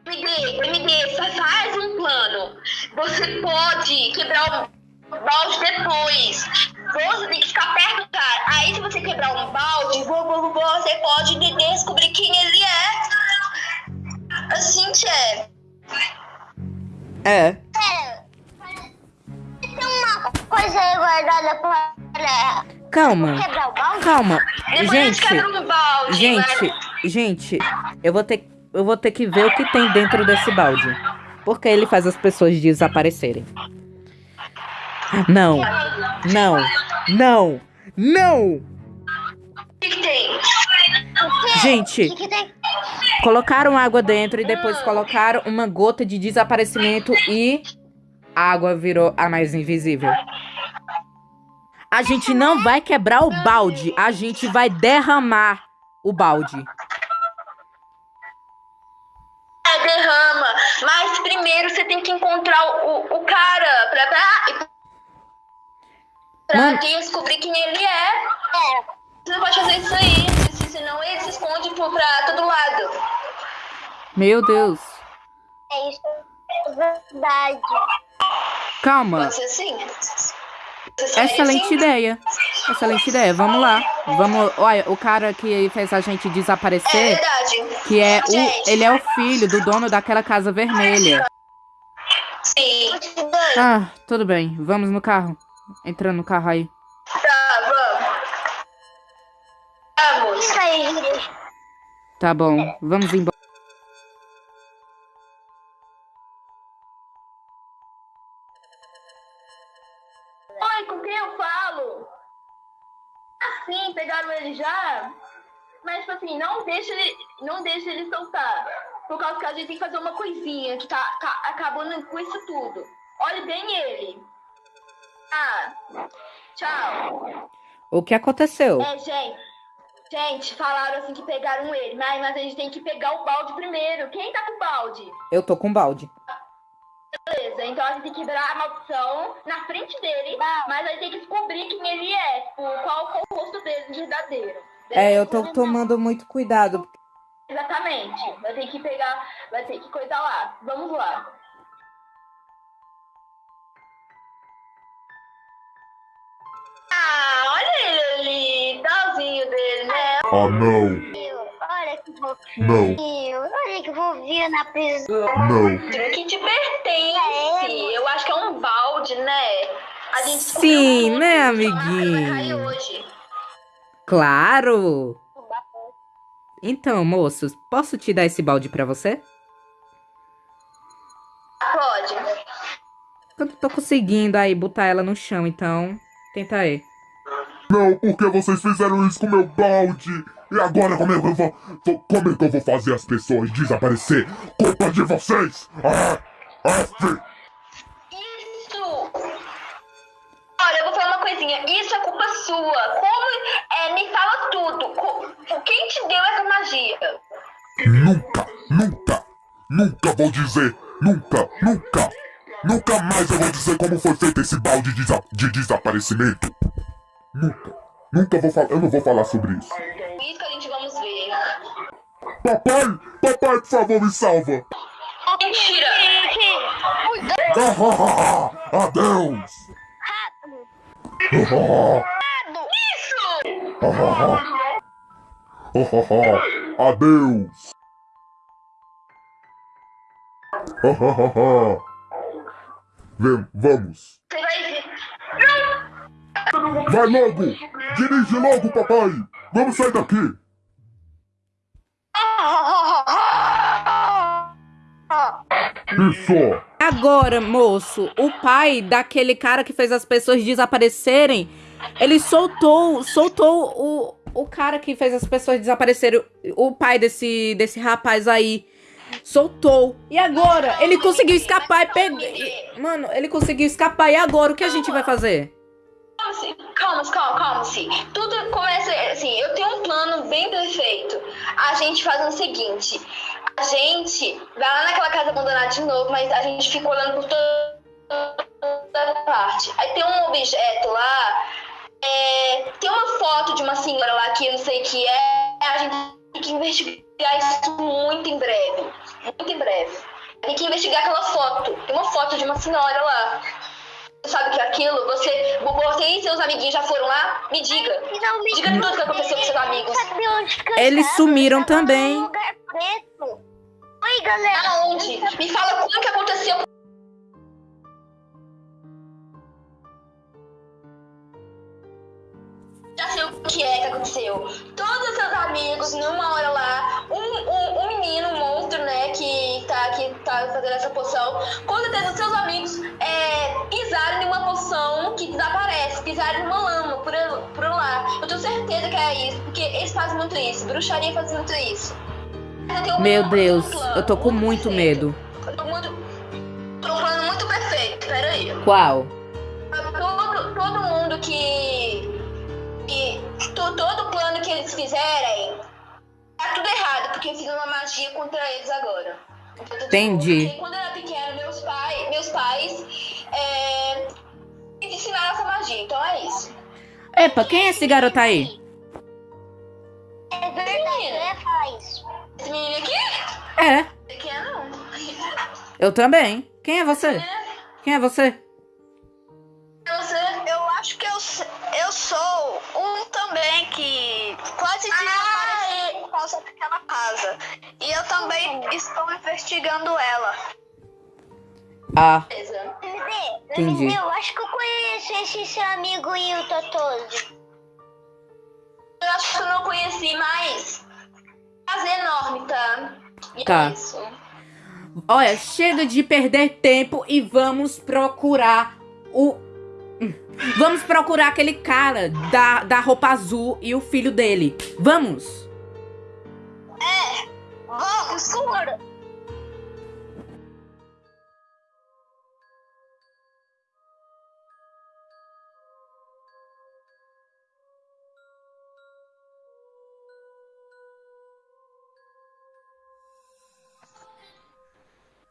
MD, MD, só faz um plano. Você pode quebrar o balde depois. Você tem que ficar perto do cara. Aí se você quebrar um balde, vo- vo- você pode de- descobrir quem ele é. Assim que é. É. Pera, tem uma coisa guardada para Calma, calma. Gente Gente, balde. gente, eu vou ter, eu vou ter que ver o que tem dentro desse balde. Porque ele faz as pessoas desaparecerem. Não, não, não, não! Gente, colocaram água dentro e depois colocaram uma gota de desaparecimento e a água virou a mais invisível. A gente não vai quebrar o balde, a gente vai derramar o balde. É, derrama. Mas primeiro você tem que encontrar o, o cara pra, pra, pra Mano. descobrir quem ele é. Você não pode fazer isso aí, se- senão ele se esconde pra todo lado. Meu Deus. É isso. É verdade. Calma. Pode ser assim? Excelente assim? ideia. Excelente ideia. Vamos lá. Vamos. Olha, o cara que fez a gente É desaparecer, verdade. que é o. Ele é o filho do dono daquela casa vermelha. Sim. Ah, tudo bem. Vamos no carro. Entrando no carro aí. Tá, vamos. Vamos. Tá bom. Vamos embora. Mas, tipo assim, não deixa ele, não deixa ele soltar. Por causa que a gente tem que fazer uma coisinha que tá, tá acabando com isso tudo. Olhe bem ele. Ah, tchau. O que aconteceu? É, gente. Gente, falaram assim que pegaram ele, mas, mas a gente tem que pegar o balde primeiro. Quem tá com o balde? Eu tô com balde. Beleza, então a gente tem que quebrar a maldição na frente dele, mas a gente tem que descobrir quem ele é, tipo, qual, qual o rosto dele verdadeiro. É, eu tô tomando muito cuidado. Exatamente. Vai ter que pegar, vai ter que coisar lá. Vamos lá. Ah, olha ele ali, talzinho dele, né? Ah, não. Olha que fofinho. Não. Olha que fofinho na prisão. Não. Que te pertence. Eu acho que é um balde, né? A gente Sim, né, muito, a casa vai cair amiguinho? hoje. Claro! Então, moços, posso te dar esse balde pra você? Pode. Eu não tô conseguindo aí botar ela no chão, então. Tenta aí. Não, porque vocês fizeram isso com meu balde? E agora como é que eu vou, vou- como é que eu vou fazer as pessoas desaparecer? Culpa de vocês! Ah, ah, Isso! Olha, eu vou falar uma coisinha. Isso é culpa sua. Como. É, me fala tudo. Quem te deu essa magia? Nunca, nunca, nunca vou dizer, nunca, nunca, nunca mais eu vou dizer como foi feito esse balde de, desa- de desaparecimento. Nunca, nunca vou falar, eu não vou falar sobre isso. Isso que a gente vamos ver. Papai, papai, por favor, me salva. Mentira! Ah, ah, ah, ah, Adeus. Ah, ah, Adeus. Vem, vamos. Vai logo! Dirige logo, papai! Vamos sair daqui! Isso! Agora, moço, o pai daquele cara que fez as pessoas desaparecerem, ele soltou, soltou o, o cara que fez as pessoas desaparecerem, o pai desse, desse rapaz aí. Soltou. E agora? Ele conseguiu escapar e pegou. Mano, ele conseguiu escapar. E agora? O que a gente vai fazer? Calma-se, calma, calma, calma-se. Tudo começa assim, eu tenho um plano bem perfeito. A gente faz o seguinte, a gente vai lá naquela casa abandonada de novo, mas a gente fica olhando por toda parte. Aí tem um objeto lá, é, tem uma foto de uma senhora lá que eu não sei o que é, a gente tem que investigar isso muito em breve. Muito em breve. Tem que investigar aquela foto. Tem uma foto de uma senhora lá. Você sabe o que é aquilo? Você, você e seus amiguinhos já foram lá? Me diga. Finalmente. Diga tudo que aconteceu com seus amigos. Eles sumiram também. Oi, galera. Aonde? Me fala como que aconteceu. Já sei o que é que aconteceu. Todos os seus amigos, numa hora lá, um, um, um menino, um monstro, né, que tá, que tá fazendo essa poção, com certeza os seus amigos é, pisaram em uma poção que desaparece, pisaram numa lama por, por lá. Eu tenho certeza que é isso, porque eles fazem muito isso, bruxaria faz muito isso. Meu Deus, plano eu tô com muito medo. Eu tô muito. Tô um plano muito perfeito, peraí. Qual? Fizerem. Tá tudo errado, porque eu fiz uma magia contra eles agora. Entendi. Porque quando eu era pequeno, meus, pai, meus pais. É, me ensinaram essa magia, então é isso. Epa, quem é esse garoto aí? É verdade, eu falar isso. Esse menino aqui? É, Pequeno não. eu também. Quem é você? Quem é você? Você. Eu acho que eu, eu sou um também que quase desapareceu por causa daquela casa. E eu também estou investigando ela. Ah, Entendi. eu acho que eu conheço esse seu amigo Will Totoso. Eu acho que eu não conheci, mas. Prazer enorme, tá? E Tá. é isso. olha, chega de perder tempo e vamos procurar o. Vamos procurar aquele cara da, da roupa azul e o filho dele. Vamos! Vamos, escuro!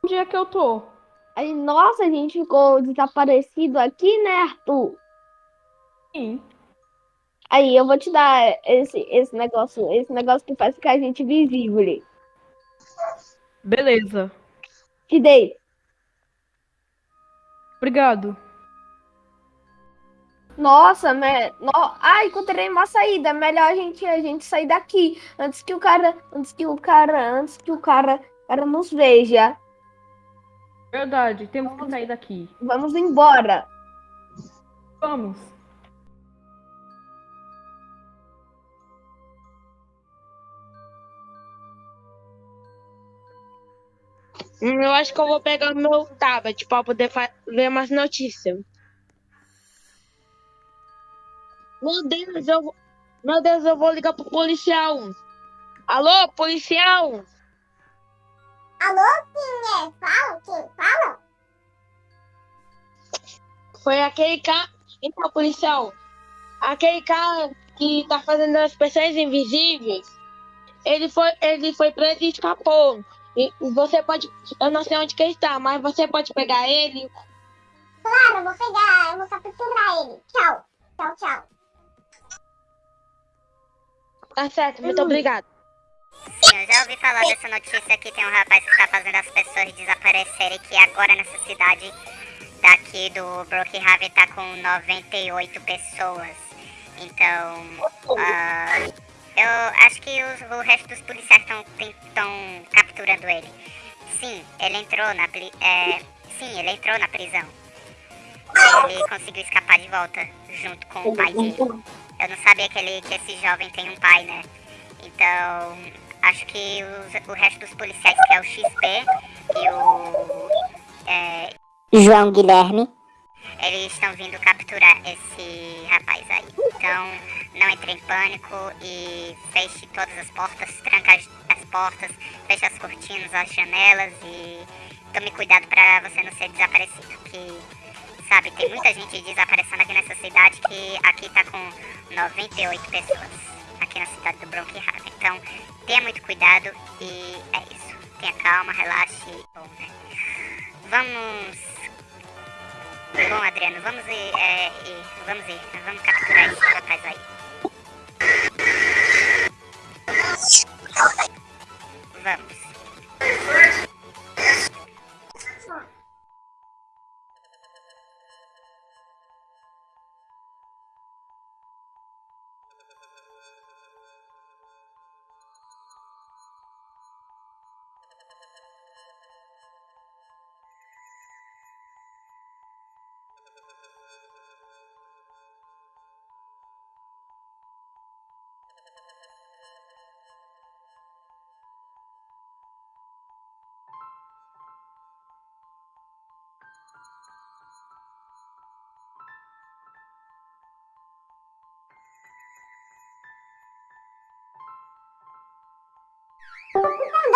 Onde é que eu tô? Aí, nossa, a gente ficou desaparecido aqui, né, Arthur? Sim. Aí, eu vou te dar esse, esse negócio, esse negócio que faz ficar a gente visível. Beleza. Te dei. Obrigado. Nossa, me... no... ah, encontrei uma saída. Melhor a gente a gente sair daqui antes que o cara, antes que o cara, antes que o cara, cara nos veja. Verdade, temos que sair daqui. Vamos embora. Vamos. Eu acho que eu vou pegar o meu tablet pra poder ver umas notícias. Meu Deus, eu vou... Meu Deus, eu vou ligar pro policial. Alô, policial? Alô, quem é? Fala, quem fala? Foi aquele cara. Então, policial. Aquele cara que tá fazendo as pessoas invisíveis. Ele foi, ele foi preso e escapou. E você pode. Eu não sei onde que ele está, mas você pode pegar ele. Claro, eu vou pegar, eu vou capturar ele. Tchau, tchau, tchau. Tá certo, muito obrigado. Sim, eu já ouvi falar dessa notícia que tem um rapaz que tá fazendo as pessoas desaparecerem, que agora nessa cidade daqui do Brookhaven tá com 98 pessoas. Então, ah, eu acho que os- o resto dos policiais estão capturando ele. Sim, ele entrou na é, sim, ele entrou na prisão. Ele conseguiu escapar de volta junto com o pai dele. Eu não sabia que, ele, que esse jovem tem um pai, né? Então, acho que os- o resto dos policiais, que é o XP e o. é, João Guilherme. eles estão vindo capturar esse rapaz aí. Então, não entre em pânico e feche todas as portas, tranca as, as portas, feche as cortinas, as janelas e tome cuidado pra você não ser desaparecido. Que, sabe, tem muita gente desaparecendo aqui nessa cidade que aqui tá com 98 pessoas. Aqui na cidade do Brookhaven. Então, tenha muito cuidado e é isso. Tenha calma, relaxe. Bom, né? Vamos Bom, Adriano, vamos ir, é, ir- vamos ir, nós vamos capturar esse rapaz aí. Vamos.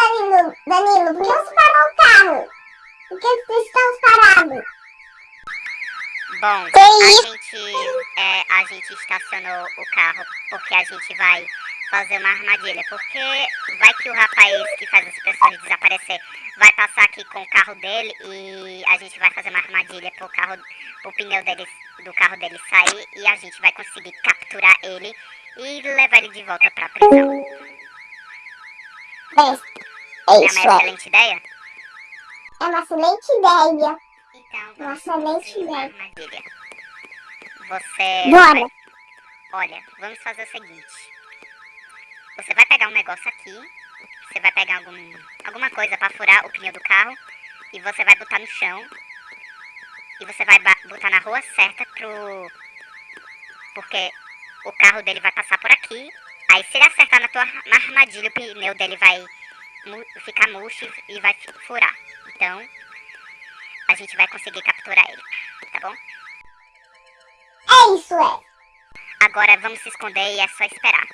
Danilo, Danilo, por que você parou o carro? Por que vocês estão parados? Bom, Que a isso? gente, é, a gente estacionou o carro porque a gente vai fazer uma armadilha. Porque vai que o rapaz que faz as pessoas desaparecer vai passar aqui com o carro dele e a gente vai fazer uma armadilha pro carro, pro pneu dele, do carro dele sair e a gente vai conseguir capturar ele e levar ele de volta pra prisão. É, É é uma é. excelente ideia? É uma excelente ideia. Então, Uma excelente ideia. armadilha. Você. Bora. vai- Olha, vamos fazer o seguinte. Você vai pegar um negócio aqui. Você vai pegar algum, alguma coisa pra furar o pneu do carro. E você vai botar no chão. E você vai botar na rua certa pro. Porque o carro dele vai passar por aqui. Aí se ele acertar na tua na armadilha, o pneu dele vai ficar murcho e vai furar. Então, a gente vai conseguir capturar ele, tá bom? É isso, é. Agora vamos se esconder e é só esperar.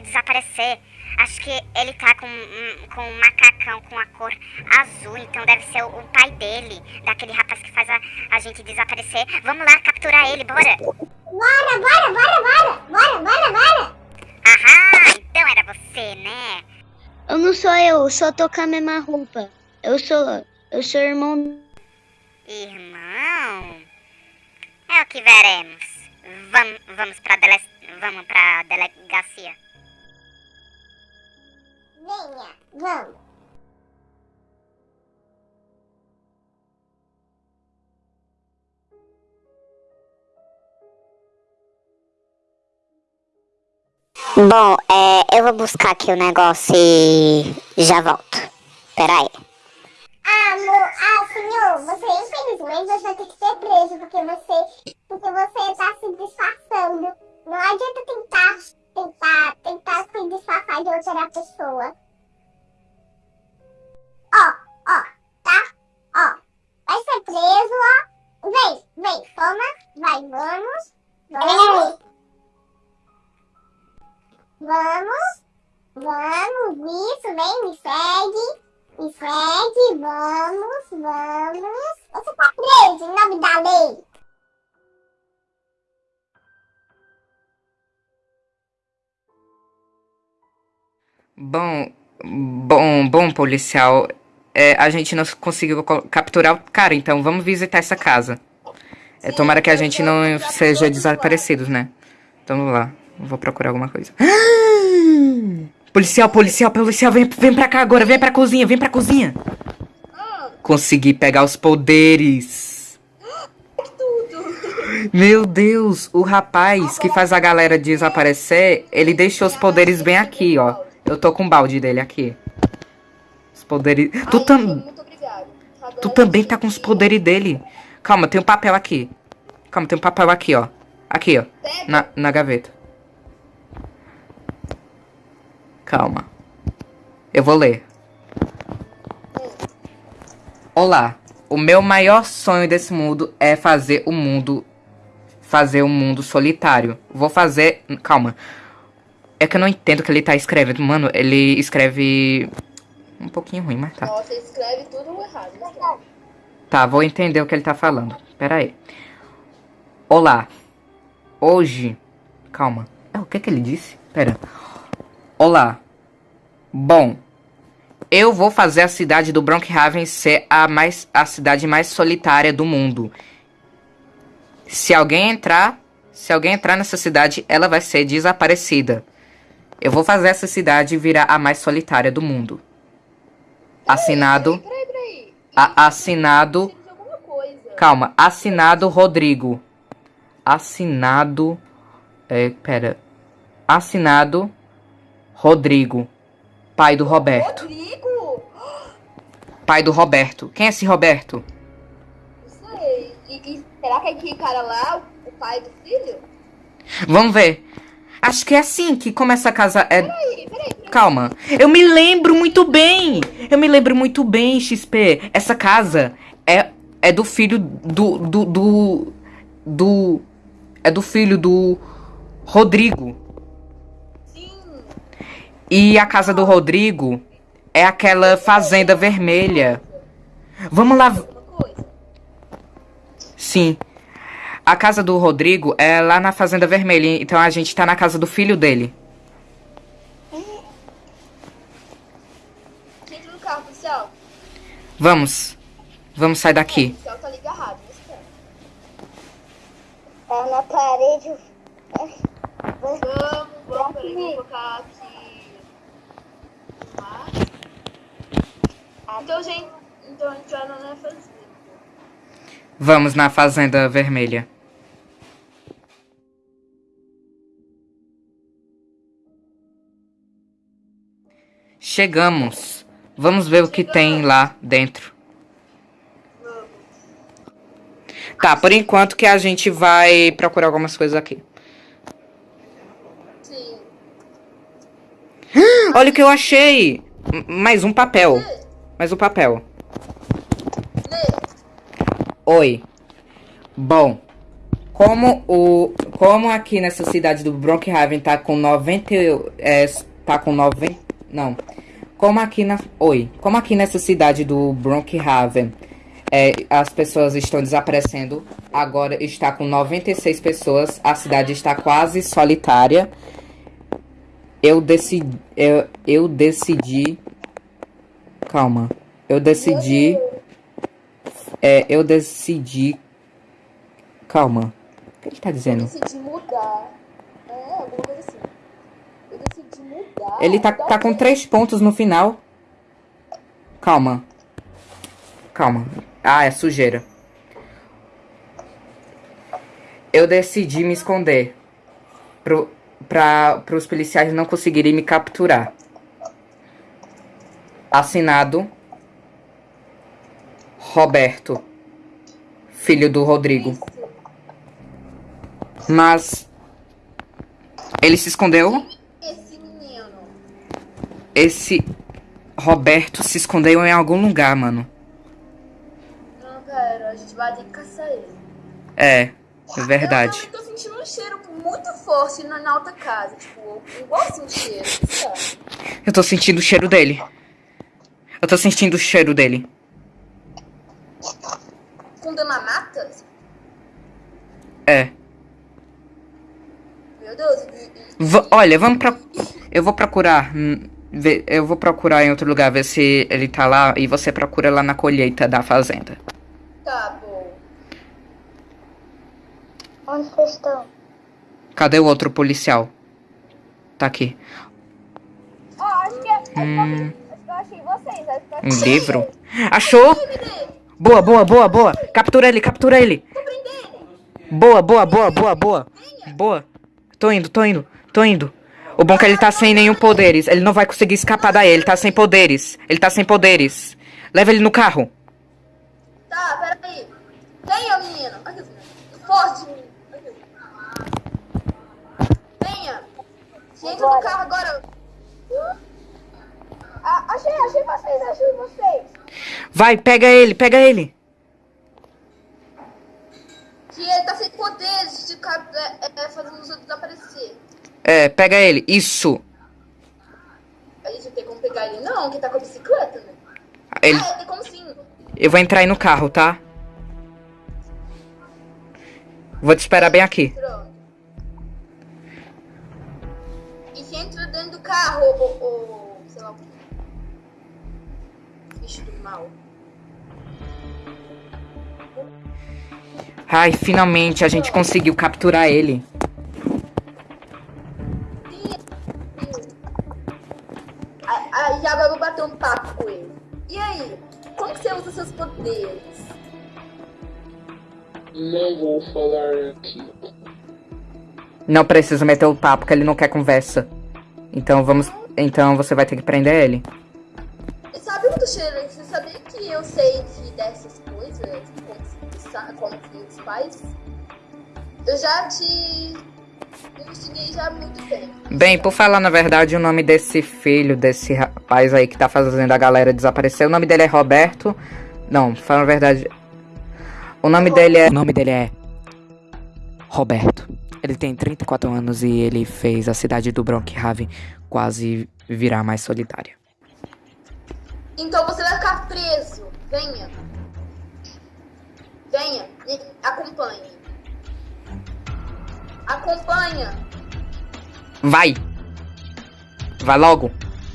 Desaparecer. Acho que ele tá com, um- com um macacão com a cor azul, então deve ser o, o pai dele, daquele rapaz que faz a, a gente desaparecer. Vamos lá capturar ele, bora! Bora, bora, bora, bora! Bora, bora, bora! Aham, então era você, né? Eu não sou eu, eu só tô com a mesma roupa. Eu sou. Eu sou irmão. Irmão? É o que veremos. Vamos, vamos pra dele... vamos pra delegacia. Venha, vamos. Bom, é, eu vou buscar aqui o negócio e já volto. Pera aí. Amor, ah, senhor, você infelizmente você vai ter que ser preso porque você, porque você tá se disfarçando. Não adianta tentar, tentar, tentar se disfarçar de outra pessoa. Ó, ó, tá? Ó, vai ser preso, ó. Vem, vem, toma, vai, vamos, vamos. Vamos, vamos, isso, vem, me segue. Me segue, vamos, vamos. Você tá preso em nome da lei. Bom, bom, bom, policial. É, a gente não conseguiu co- capturar o cara, então vamos visitar essa casa. É, tomara que a gente não seja desaparecidos, né? Então vamos lá. Vou procurar alguma coisa. Policial, policial, policial, vem, vem pra cá agora, vem pra cozinha, vem pra cozinha. Consegui pegar os poderes. Meu Deus, o rapaz que faz a galera desaparecer, ele deixou os poderes bem aqui, ó. Eu tô com o balde dele aqui. Os poderes. Tu, tam... tu também tá com os poderes dele. Calma, tem um papel aqui. Calma, tem um papel aqui, ó. Aqui, ó. Na, na gaveta. Calma. Eu vou ler. Olá. O meu maior sonho desse mundo é fazer o mundo. Fazer um mundo solitário. Vou fazer. Calma. É que eu não entendo o que ele tá escrevendo. Mano, ele escreve. Um pouquinho ruim, mas tá. Você escreve tudo errado. né? Tá, vou entender o que ele tá falando. Pera aí. Olá. Hoje. Calma. É, o que que ele disse? Pera. Olá. Bom. Eu vou fazer a cidade do Brookhaven ser a, mais, a cidade mais solitária do mundo. Se alguém entrar. Se alguém entrar nessa cidade, ela vai ser desaparecida. Eu vou fazer essa cidade virar a mais solitária do mundo. Assinado. Peraí, peraí. A- assinado. Calma, assinado Rodrigo. Assinado. É, pera. Assinado Rodrigo. Pai do Roberto. Rodrigo? Pai do Roberto. Quem é esse Roberto? Não sei. E, e será que é aquele cara lá, o pai do filho? Vamos ver. Acho que é assim que começa a casa. É... Peraí, peraí. Calma. Eu me lembro muito bem. Eu me lembro muito bem, XP. Essa casa é, é do filho do, do, do. do. É do filho do Rodrigo. E a casa do Rodrigo é aquela fazenda vermelha. Vamos lá. Sim. A casa do Rodrigo é lá na Fazenda Vermelha, então a gente tá na casa do filho dele. Entra no carro, policial. Vamos. Vamos sair O daqui. policial tá. Tá na parede. Vamos, vamos, peraí, vou colocar aqui. Tá? Então, gente, então a gente vai na fazenda. Vamos na Fazenda Vermelha. Chegamos. Vamos ver o que tem lá dentro. Tá, por enquanto que a gente vai procurar algumas coisas aqui. Sim. Olha o que eu achei! Mais um papel. Mais um papel. Oi. Bom, como o como aqui nessa cidade do Brookhaven tá com 90 e- é, tá com 90. Não. Como aqui na. Oi. Como aqui nessa cidade do Brookhaven é, as pessoas estão desaparecendo. Agora está com 96 pessoas. A cidade está quase solitária. Eu decidi. Eu, eu decidi. Calma. Eu decidi. É, eu decidi. Calma. O que ele tá dizendo? decidi mudar. É, alguma coisa assim. Eu decidi mudar. Ele tá, tá com três pontos no final. Calma. Calma. Ah, é sujeira. Eu decidi me esconder. Pro, pra, pros policiais não conseguirem me capturar. Assinado. Roberto. Filho do Rodrigo. Mas. Ele se escondeu. Esse Roberto se escondeu em algum lugar, mano. Não, pera, a gente vai ter que caçar ele. É, é verdade. Eu tô sentindo um cheiro muito forte na, na outra casa. Tipo, igualzinho o cheiro, sabe? Eu tô sentindo o cheiro dele. Eu tô sentindo o cheiro dele. Fundo na mata? É. Meu Deus. V- olha, vamos pra. Eu vou procurar. Eu vou procurar em outro lugar, ver se ele tá lá. E você procura lá na colheita da fazenda. Tá bom. Onde vocês estão? Cadê o outro policial? Tá aqui. Ó, acho que, acho que eu- Hum, eu achei vocês. Eu um achei livro. Achou? Boa, boa, boa, boa. Captura ele, captura ele. Boa, boa, boa, boa, boa. Boa. Tô indo, tô indo, tô indo. O bom é que ele tá sem nenhum poderes. Ele não vai conseguir escapar daí. Ele tá sem poderes. Ele tá sem poderes. Leva ele no carro. Tá, peraí. Venha, menino. Forte. Venha. Entra no carro agora. Ah, achei, achei vocês, achei vocês. Vai, pega ele, pega ele. Que ele tá sem poderes de ficar é, é, fazendo os outros aparecer. É, pega ele. Isso. A gente não tem como pegar ele, não, que tá com a bicicleta, né? Ele... Ah, tem como sim. Eu vou entrar aí no carro, tá? Vou te esperar bem aqui. E se entra dentro do carro, ou, ou sei lá o que. Bicho do mal. Ai, finalmente a gente conseguiu capturar ele. Aí já agora eu vou bater um papo com ele. E aí? Como que você usa seus poderes? Não vou falar aqui. Não precisa meter o papo, que ele não quer conversa. Então vamos. Então você vai ter que prender ele. E sabe muito cheiro? Você sabia que eu sei que dessas coisas? Como como se faz? Eu já te investiguei já há muito tempo. Bem, por falar na verdade, o nome desse filho, desse rapaz aí que tá fazendo a galera desaparecer, o nome dele é Roberto. Não, fala a verdade. O nome dele é. O nome dele é. Roberto. Ele tem 34 anos e ele fez a cidade do Brookhaven quase virar mais solitária. Então você vai ficar preso. Venha. Venha. Me acompanhe. Acompanha. Vai! Vai logo!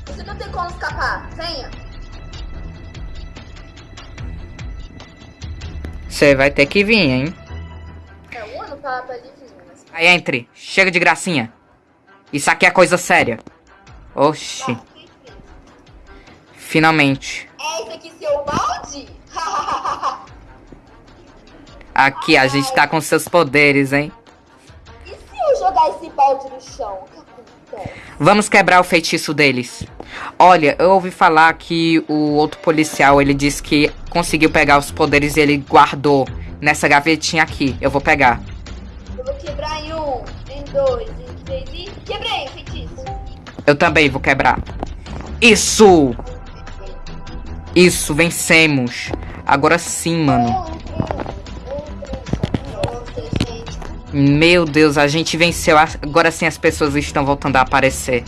Você não tem como escapar. Venha. Você vai ter que vir, hein? É um ano pra, pra ele vir, mas... Aí entre. Chega de gracinha. Isso aqui é coisa séria. Oxi. Finalmente. É esse aqui seu balde? Aqui, a gente tá com seus poderes, hein? Eu jogar esse balde no chão? Vamos quebrar o feitiço deles. Olha, eu ouvi falar que o outro policial, ele disse que conseguiu pegar os poderes e ele guardou nessa gavetinha aqui. Eu vou pegar. Eu vou quebrar em um, em dois, em três e... Quebrei o feitiço. Eu também vou quebrar. Isso! Isso, vencemos. Agora sim, mano. Meu Deus, a gente venceu. Agora sim as pessoas estão voltando a aparecer.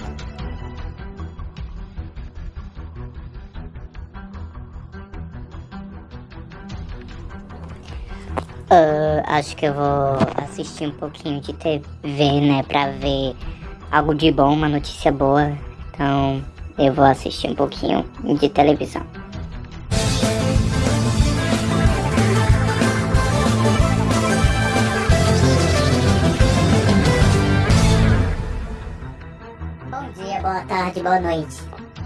Uh, acho que eu vou assistir um pouquinho de TV, né? Pra ver algo de bom, uma notícia boa. Então, eu vou assistir um pouquinho de televisão. Boa noite.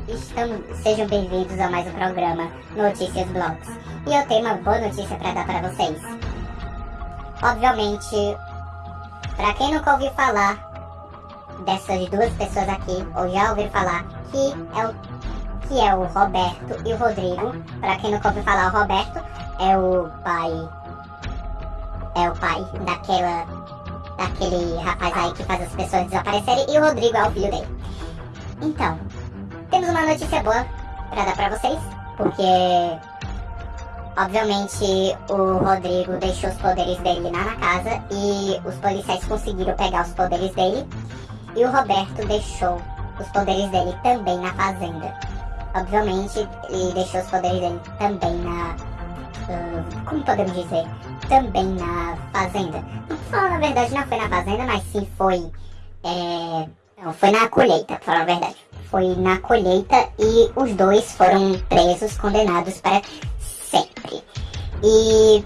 Estamos, sejam bem-vindos a mais um programa Notícias Blogs. E eu tenho uma boa notícia para dar para vocês. Obviamente, para quem nunca ouviu falar dessas duas pessoas aqui, ou já ouviu falar, que é o, que é o Roberto e o Rodrigo. Para quem nunca ouviu falar, o Roberto é o pai. É o pai daquela. daquele rapaz aí que faz as pessoas desaparecerem. E o Rodrigo é o filho dele. Então, temos uma notícia boa para dar para vocês, porque obviamente o Rodrigo deixou os poderes dele lá na casa e os policiais conseguiram pegar os poderes dele e o Roberto deixou os poderes dele também na fazenda. Obviamente, ele deixou os poderes dele também na. Uh, como podemos dizer? Também na fazenda. Não falar na verdade, não foi na fazenda, mas sim foi. É, não, foi na colheita, pra falar a verdade. Foi na colheita e os dois foram presos, condenados para sempre. E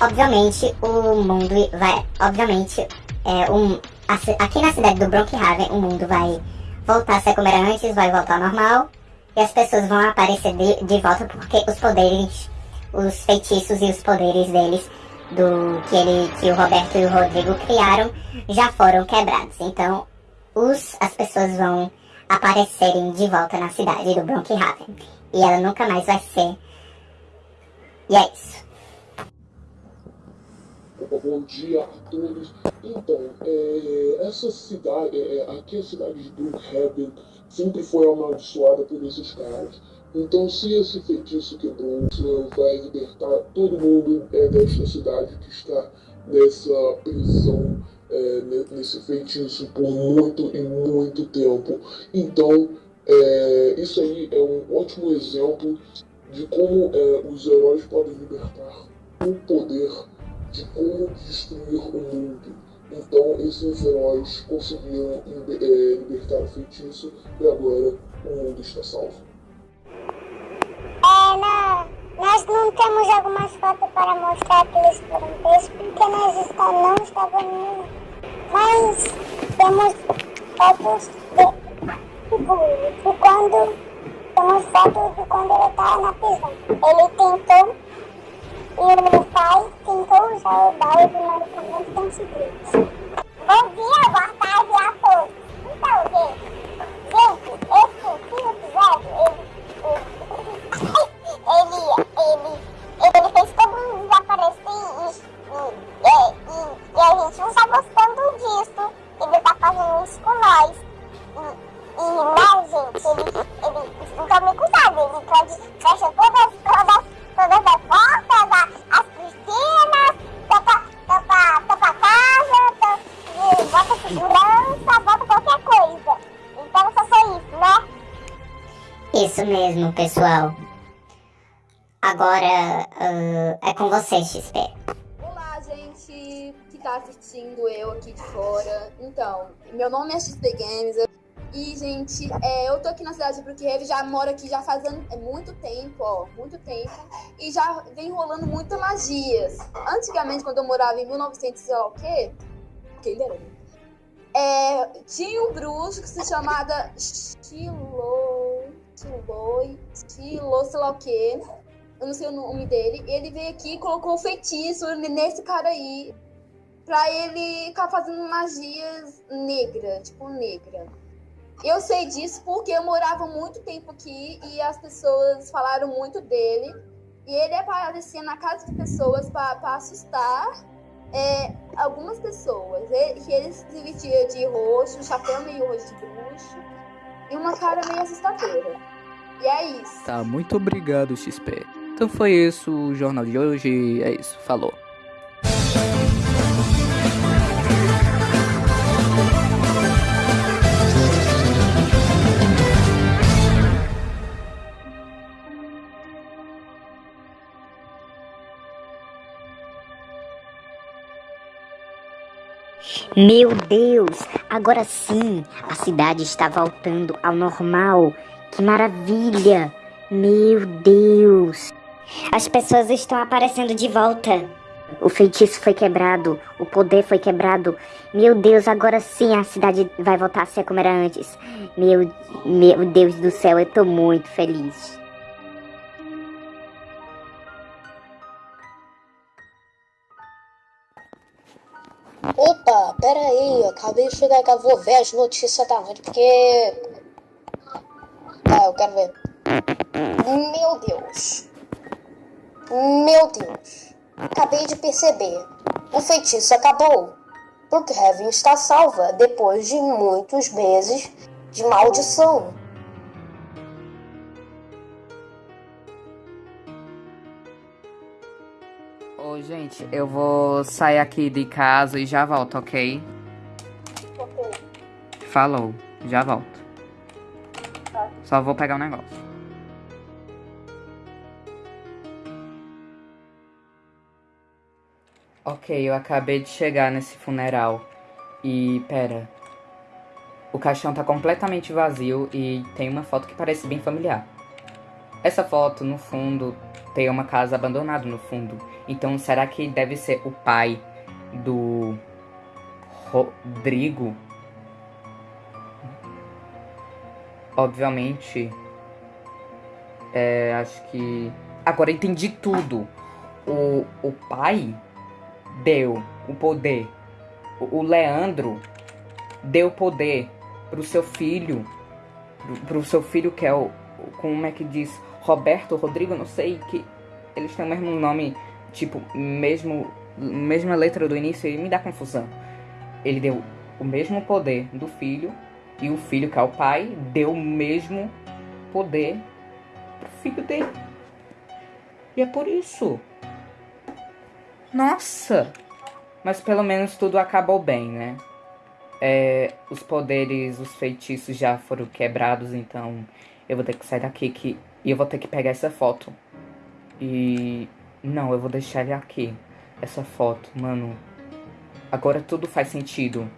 obviamente o mundo vai. Obviamente é um. Aqui na cidade do Brookhaven o mundo vai voltar a ser como era antes, vai voltar ao normal. E as pessoas vão aparecer de, de volta porque os poderes, os feitiços e os poderes deles, do que ele, que o Roberto e o Rodrigo criaram, já foram quebrados. Então, os, as pessoas vão aparecerem de volta na cidade do Brookhaven. E ela nunca mais vai ser. E é isso. Bom dia a todos. Então, é, essa cidade, é, aqui a cidade de Brookhaven sempre foi amaldiçoada por esses caras. Então, se esse feitiço quebrou, vai libertar todo mundo é, desta cidade que está nessa prisão, é, nesse feitiço por muito e muito tempo. Então, é, isso aí é um ótimo exemplo de como é, os heróis podem libertar o poder de como destruir o mundo. Então esses heróis conseguiram é, libertar o feitiço e agora o mundo está salvo. É, não, nós não temos algumas fotos para mostrar que eles foram presos porque nós está, não estávamos. Mas temos fotos de, de quando. Temos fotos de quando ele estava na prisão. Ele tentou e o pai tentou usar o balde de medicamentos anticritos. Bom dia, boa tarde a todos. Então, gente, gente, esse episódio, ele, ele, ele, ele fez todo mundo desaparecer e, e, e, e, a gente não está gostando disso. Ele tá fazendo isso com nós. E, e né, gente, ele, ele, não tome cuidado, ele pode fechar todas, todas, todas as portas, as piscinas, tampa, tampa, tampa a casa, tampa, bota segurança, bota qualquer coisa. Então só foi isso, né? Isso mesmo, pessoal. Agora uh, é com você, XP. Tá assistindo eu aqui de fora. Então, meu nome é XP Games. E, gente, é, eu tô aqui na cidade de Brookhaven, já moro aqui já faz é muito tempo, ó, muito tempo. E já vem rolando muitas magias. Antigamente, quando eu morava em 1900 e sei lá o quê, que ele era, né? é, tinha um bruxo que se chamava. Stilo... Stilo, sei lá o quê. Eu não sei o nome dele. Ele veio aqui e colocou um feitiço nesse cara aí. Pra ele ficar fazendo magias negra, tipo negra. Eu sei disso porque eu morava muito tempo aqui e as pessoas falaram muito dele. E ele aparecia na casa de pessoas pra assustar é, algumas pessoas. Ele, ele se vestia de roxo, chapéu meio roxo de bruxo e uma cara meio assustadora. E é isso. Tá, muito obrigado, XP. Então foi isso o jornal de hoje. É isso, falou. Meu Deus, agora sim, a cidade está voltando ao normal. Que maravilha! Meu Deus! As pessoas estão aparecendo de volta. O feitiço foi quebrado, o poder foi quebrado. Meu Deus, agora sim a cidade vai voltar a ser como era antes. Meu, meu Deus do céu, eu tô muito feliz. Opa, pera aí, acabei de chegar eu vou ver as notícias da noite, porque... Ah, eu quero ver. Meu Deus. Meu Deus. Acabei de perceber. O feitiço acabou. Brookhaven está salva depois de muitos meses de maldição. Gente, eu vou sair aqui de casa e já volto, ok? Falou, já volto. Só vou pegar um negócio. Ok, eu acabei de chegar nesse funeral. E pera. O caixão tá completamente vazio e tem uma foto que parece bem familiar. Essa foto, no fundo, tem uma casa abandonada no fundo. Então, será que deve ser o pai do Rodrigo? Obviamente. É, acho que. Agora entendi tudo. O, o pai deu o poder. O, o Leandro deu poder pro seu filho. Pro, pro seu filho que é o. Como é que diz? Roberto, Rodrigo, não sei. Que eles têm o mesmo nome. Tipo, mesmo. Mesma letra do início e me dá confusão. Ele deu o mesmo poder do filho. E o filho, que é o pai, deu o mesmo poder pro filho dele. E é por isso. Nossa! Mas pelo menos tudo acabou bem, né? É, os poderes, os feitiços já foram quebrados, então eu vou ter que sair daqui que, e eu vou ter que pegar essa foto. E. Não, eu vou deixar ele aqui. Essa foto, mano. Agora tudo faz sentido.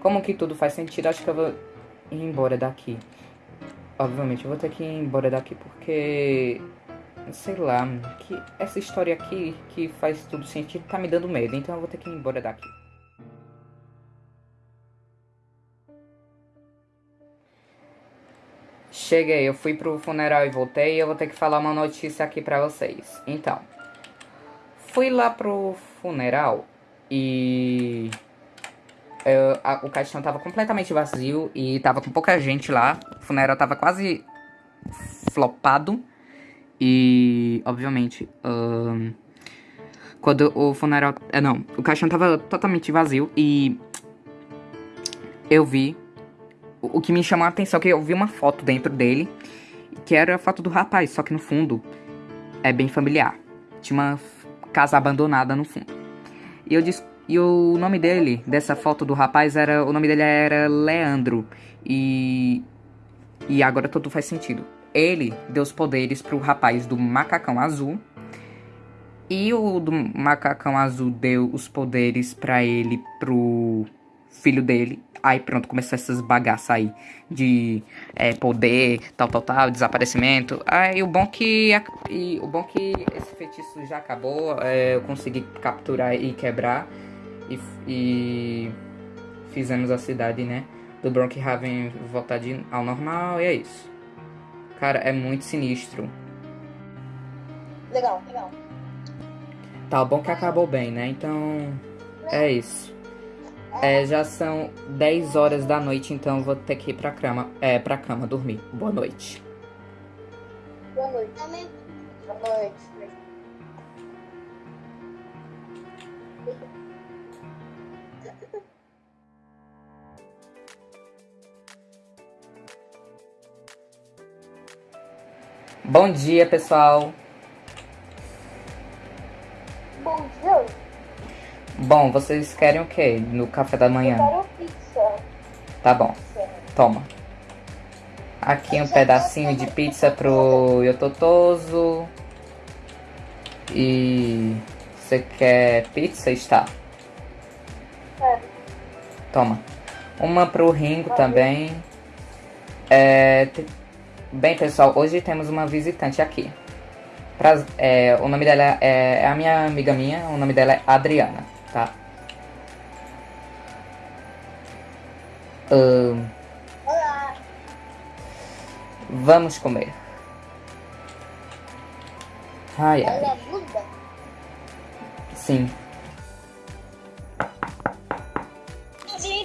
Como que tudo faz sentido? Acho que eu vou ir embora daqui. Obviamente, eu vou ter que ir embora daqui porque. Sei lá, que essa história aqui que faz tudo sentido tá me dando medo, então eu vou ter que ir embora daqui. Cheguei, eu fui pro funeral e voltei e eu vou ter que falar uma notícia aqui pra vocês. Então, fui lá pro funeral e eu, a, o caixão tava completamente vazio e tava com pouca gente lá. O funeral tava quase flopado. E, obviamente, ahn, quando o funeral. É, não, o caixão tava totalmente vazio e. Eu vi. O, que me chamou a atenção é que eu vi uma foto dentro dele. Que era a foto do rapaz, só que no fundo é bem familiar. Tinha uma casa abandonada no fundo. E eu disse. E o nome dele, dessa foto do rapaz, era. O nome dele era Leandro. E. E agora tudo faz sentido. Ele deu os poderes pro rapaz do macacão azul. E o do macacão azul deu os poderes pra ele pro filho dele. Aí pronto, começou essas bagaças aí de é, poder, tal, tal, tal, desaparecimento. Aí o bom que a- e o bom que esse feitiço já acabou, é, eu consegui capturar e quebrar e, e fizemos a cidade, né, do Brookhaven voltar de, ao normal e é isso. Cara, é muito sinistro. Legal, legal. Tá, o bom que acabou bem, né? Então, é isso. É, já são 10 horas da noite, então vou ter que ir pra cama, é, pra cama dormir. Boa noite. Boa noite. Boa noite. Bom dia, pessoal. Bom, vocês querem o quê no café da Eu manhã? quero pizza. Tá bom. Toma. Aqui um pedacinho de pizza pro Yototoso. E você quer pizza? Está. Toma. Uma pro Ringo também. É, te- Bem, pessoal, hoje temos uma visitante aqui. Praz- é, o nome dela é, é a minha amiga minha, o nome dela é Adriana, tá? Olá. vamos comer. Ai, ai. Ela é? Sim.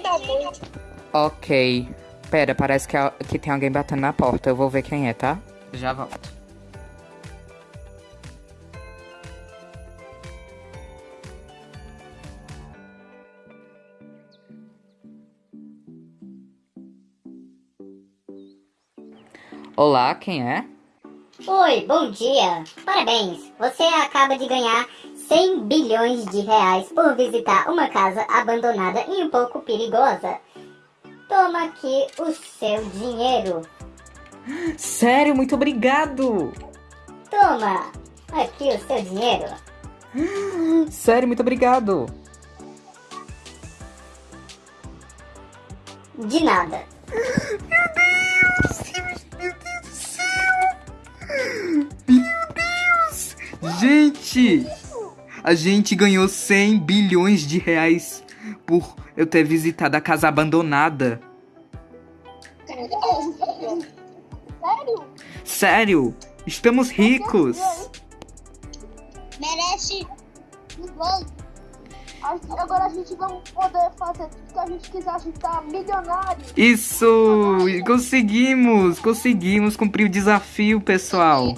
Tá. Ok. Pera, parece que, que tem alguém batendo na porta. Eu vou ver quem é, tá? Já volto. Olá, quem é? Oi, bom dia. Parabéns. Você acaba de ganhar 100 bilhões de reais por visitar uma casa abandonada e um pouco perigosa. Toma aqui o seu dinheiro. Sério, muito obrigado! Toma aqui o seu dinheiro. Sério, muito obrigado! De nada. Gente! A gente ganhou 100 bilhões de reais por eu ter visitado a casa abandonada. Sério? Sério! Estamos ricos! Merece. Agora a gente vai poder fazer tudo que a gente quiser, a gente tá milionário. Isso! Conseguimos! Conseguimos cumprir o desafio, pessoal!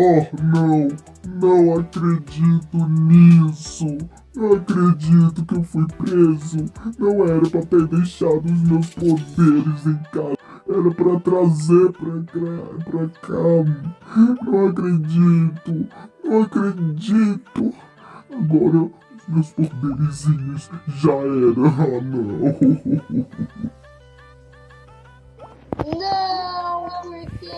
Oh, não, não acredito nisso. Não acredito que eu fui preso. Não era pra ter deixado os meus poderes em casa. Era pra trazer pra, cá- pra cá. Não acredito. Não acredito. Agora meus poderizinhos já eram. Ah, não. Não, porque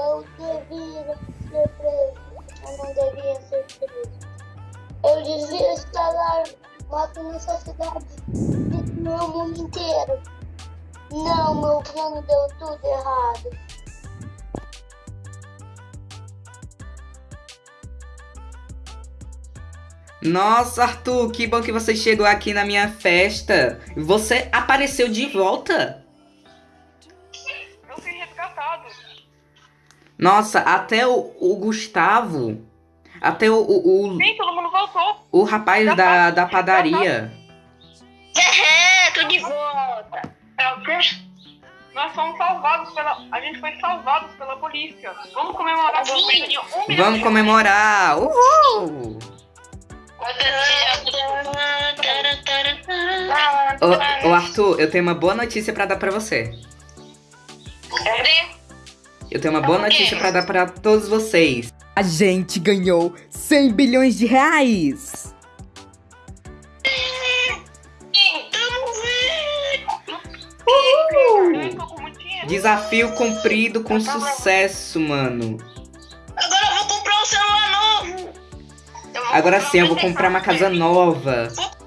eu devia ser preso. Eu não devia ser preso. Eu devia estar lá matando essa cidade e meu mundo inteiro. Não, meu plano deu tudo errado. Nossa, Arthur, que bom que você chegou aqui na minha festa. Você apareceu de volta? Nossa, até o, o Gustavo. Até o, o, o, Sim, todo mundo voltou. o rapaz da, da padaria. É, tô de volta. É o quê? Nós fomos salvados pela. A gente foi salvados pela polícia. Vamos comemorar com um Vamos de- comemorar! Uhul! Ô, ô, Arthur, eu tenho uma boa notícia pra dar pra você. Eu tenho uma boa notícia pra dar pra todos vocês. A gente ganhou 100 bilhões de reais! Desafio cumprido com sucesso, mano. Agora eu vou comprar um celular novo. Agora sim, eu vou comprar uma casa nova. Vou